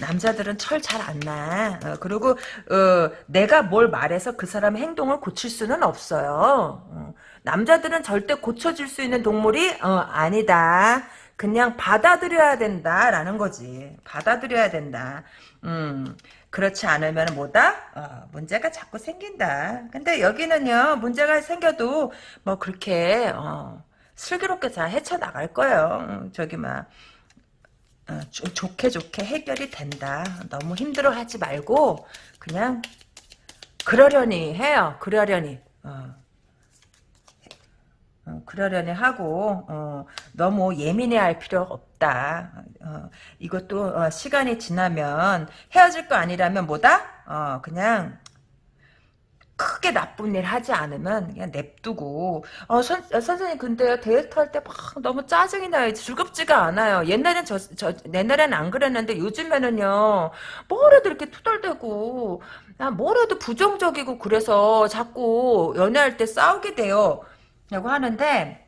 남자들은 철 잘 안 나. 어, 그리고 어, 내가 뭘 말해서 그 사람의 행동을 고칠 수는 없어요. 어, 남자들은 절대 고쳐줄 수 있는 동물이 어, 아니다. 그냥 받아들여야 된다라는 거지. 받아들여야 된다. 음, 그렇지 않으면 뭐다? 어, 문제가 자꾸 생긴다. 근데 여기는요, 문제가 생겨도 뭐 그렇게 어, 슬기롭게 잘 헤쳐나갈 거예요. 음, 저기 막 어, 조- 좋게 좋게 해결이 된다. 너무 힘들어하지 말고 그냥 그러려니 해요. 그러려니. 어. 어, 그러려니 하고 어, 너무 예민해할 필요 없다. 어, 이것도 어, 시간이 지나면 헤어질 거 아니라면 뭐다? 어, 그냥 크게 나쁜 일 하지 않으면 그냥 냅두고 어, 선, 어, 선생님 근데 데이트 할 때 막 너무 짜증이 나요 즐겁지가 않아요 옛날엔 저, 저 옛날엔 안 그랬는데 요즘에는요 뭐래도 이렇게 투덜대고 아, 뭐래도 부정적이고 그래서 자꾸 연애할 때 싸우게 돼요 라고 하는데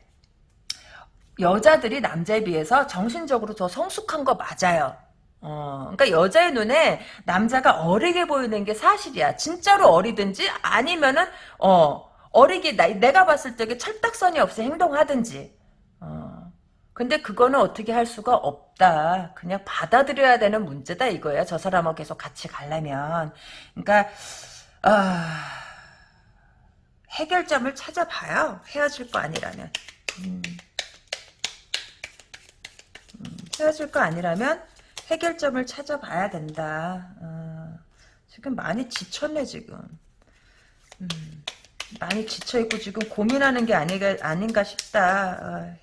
여자들이 남자에 비해서 정신적으로 더 성숙한 거 맞아요. 어, 그러니까 여자의 눈에 남자가 어리게 보이는 게 사실이야. 진짜로 어리든지 아니면은 어 어리게 나, 내가 봤을 때 철딱선이 없이 행동하든지. 어. 근데 그거는 어떻게 할 수가 없다. 그냥 받아들여야 되는 문제다 이거야. 저 사람하고 계속 같이 가려면. 그러니까 아, 해결점을 찾아봐요. 헤어질 거 아니라면. 음. 헤어질 거 아니라면 해결점을 찾아봐야 된다. 어, 지금 많이 지쳤네 지금. 음, 많이 지쳐있고 지금 고민하는 게 아니가, 아닌가 싶다. 어,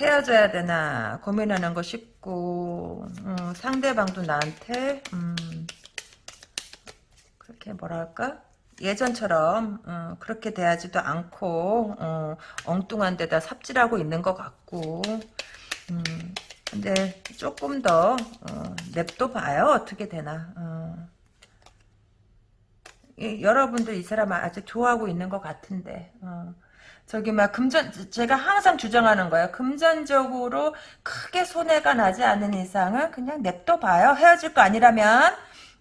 헤어져야 되나 고민하는 거 싶고 음, 상대방도 나한테 음, 그렇게 뭐랄까 예전처럼 어, 그렇게 대하지도 않고 어, 엉뚱한 데다 삽질하고 있는 것 같고 음, 근데 조금 더 어, 냅둬 봐요 어떻게 되나 어. 이, 여러분들 이 사람 아직 좋아하고 있는 것 같은데 어. 저기 막 금전 제가 항상 주장하는 거예요 금전적으로 크게 손해가 나지 않는 이상은 그냥 냅둬 봐요 헤어질 거 아니라면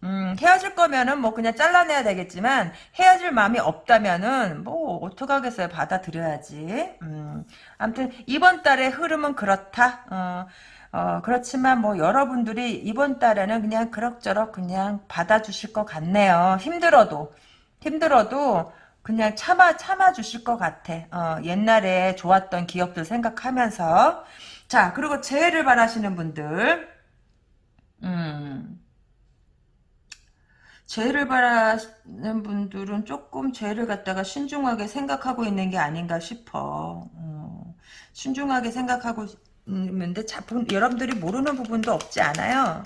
음, 헤어질 거면은 뭐 그냥 잘라내야 되겠지만 헤어질 마음이 없다면은 뭐 어떡하겠어요. 받아들여야지. 음, 아무튼 이번 달의 흐름은 그렇다. 어, 어, 그렇지만 뭐 여러분들이 이번 달에는 그냥 그럭저럭 그냥 받아주실 것 같네요. 힘들어도 힘들어도 그냥 참아 참아 주실 것 같아. 어, 옛날에 좋았던 기억들 생각하면서. 자 그리고 재해를 바라시는 분들. 음 죄를 바라는 분들은 조금 죄를 갖다가 신중하게 생각하고 있는 게 아닌가 싶어. 어, 신중하게 생각하고 있는데 자, 부- 여러분들이 모르는 부분도 없지 않아요.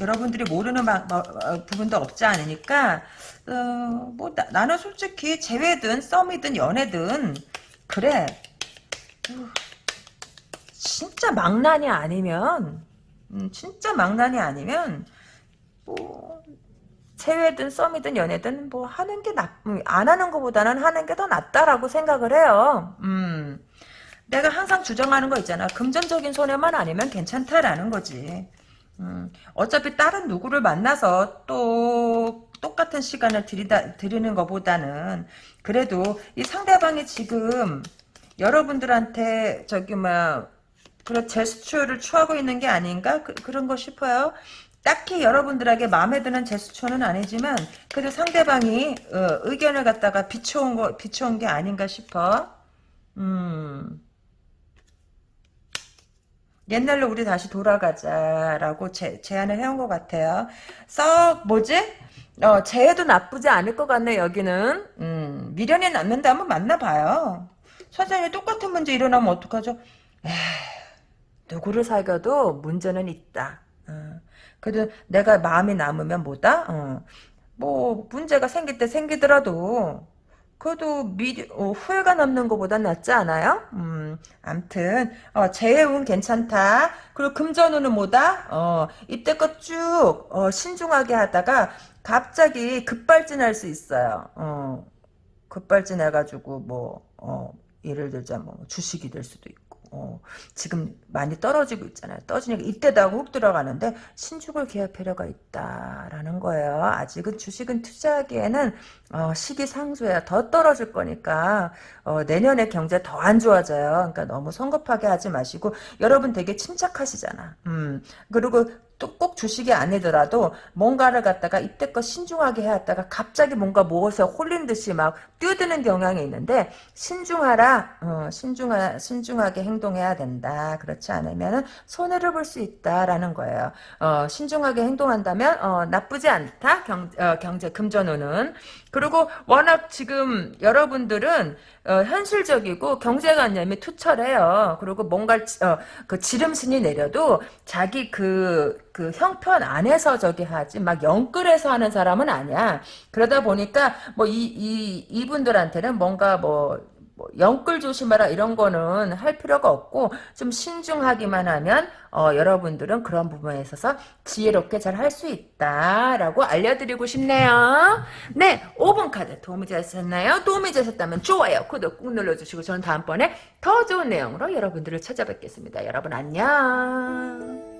여러분들이 모르는 바- 뭐, 어, 부분도 없지 않으니까 어, 뭐 나, 는 솔직히 재회든 썸이든 연애든 그래 어, 진짜 망난이 아니면 음, 진짜 망난이 아니면 뭐 체외든 썸이든 연애든 뭐 하는 게 나, 음, 안 하는 것보다는 하는 게 더 낫다라고 생각을 해요. 음. 내가 항상 주장하는 거 있잖아. 금전적인 손해만 아니면 괜찮다라는 거지. 음. 어차피 다른 누구를 만나서 또 똑같은 시간을 들이다, 들이는 것보다는 그래도 이 상대방이 지금 여러분들한테 저기 막 그런 제스처를 취하고 있는 게 아닌가 그, 런거 싶어요. 딱히 여러분들에게 마음에 드는 제스처는 아니지만 그래도 상대방이 어, 의견을 갖다가 비춰온 거 비춰온 게 아닌가 싶어. 음. 옛날로 우리 다시 돌아가자라고 제, 제안을 해온 것 같아요. 썩 뭐지? 어, 재해도 나쁘지 않을 것 같네 여기는. 음, 미련이 남는데 한번 만나봐요. 선생님 똑같은 문제 일어나면 어떡하죠? 에휴, 누구를 사귀어도 문제는 있다. 어. 그래도 내가 마음이 남으면 뭐다? 어. 뭐 문제가 생길 때 생기더라도 그래도 미, 어, 후회가 남는 것보단 낫지 않아요? 음, 암튼 어, 재해운 괜찮다. 그리고 금전운은 뭐다? 어, 이때껏 쭉 어, 신중하게 하다가 갑자기 급발진할 수 있어요. 어, 급발진해가지고 뭐 어, 예를 들자 뭐 주식이 될 수도 있고. 어, 지금 많이 떨어지고 있잖아요. 떨어지니까 이때다 훅 들어가는데 기할 필요가 있다라는 거예요. 아직은 주식은 투자하기에는 어, 시기상조야. 더 떨어질 거니까 어, 내년에 경제 더 안 좋아져요. 그러니까 너무 성급하게 하지 마시고 여러분 되게 침착하시잖아. 음, 그리고 또 꼭 주식이 아니더라도 뭔가를 갖다가 이때껏 신중하게 해왔다가 갑자기 뭔가 무엇에 홀린 듯이 막 뛰어드는 경향이 있는데 신중하라 어, 신중하, 신중하게 행동해야 된다. 그렇지 않으면 손해를 볼 수 있다라는 거예요. 어, 신중하게 행동한다면 어, 나쁘지 않다. 경, 어, 경제 금전운은 그리고 워낙 지금 여러분들은 어, 현실적이고 경제관념이 투철해요. 그리고 뭔가 어, 그 지름신이 내려도 자기 그, 그 형편 안에서 저기 하지 막 영끌에서 하는 사람은 아니야. 그러다 보니까 뭐 이, 이, 이분들한테는 뭔가 뭐, 뭐 영끌 조심하라 이런 거는 할 필요가 없고 좀 신중하기만 하면 어, 여러분들은 그런 부분에 있어서 지혜롭게 잘 할 수 있다라고 알려드리고 싶네요. 네, 5번 카드 도움이 되셨나요? 도움이 되셨다면 좋아요, 구독 꾹 눌러주시고 저는 다음번에 더 좋은 내용으로 여러분들을 찾아뵙겠습니다. 여러분 안녕.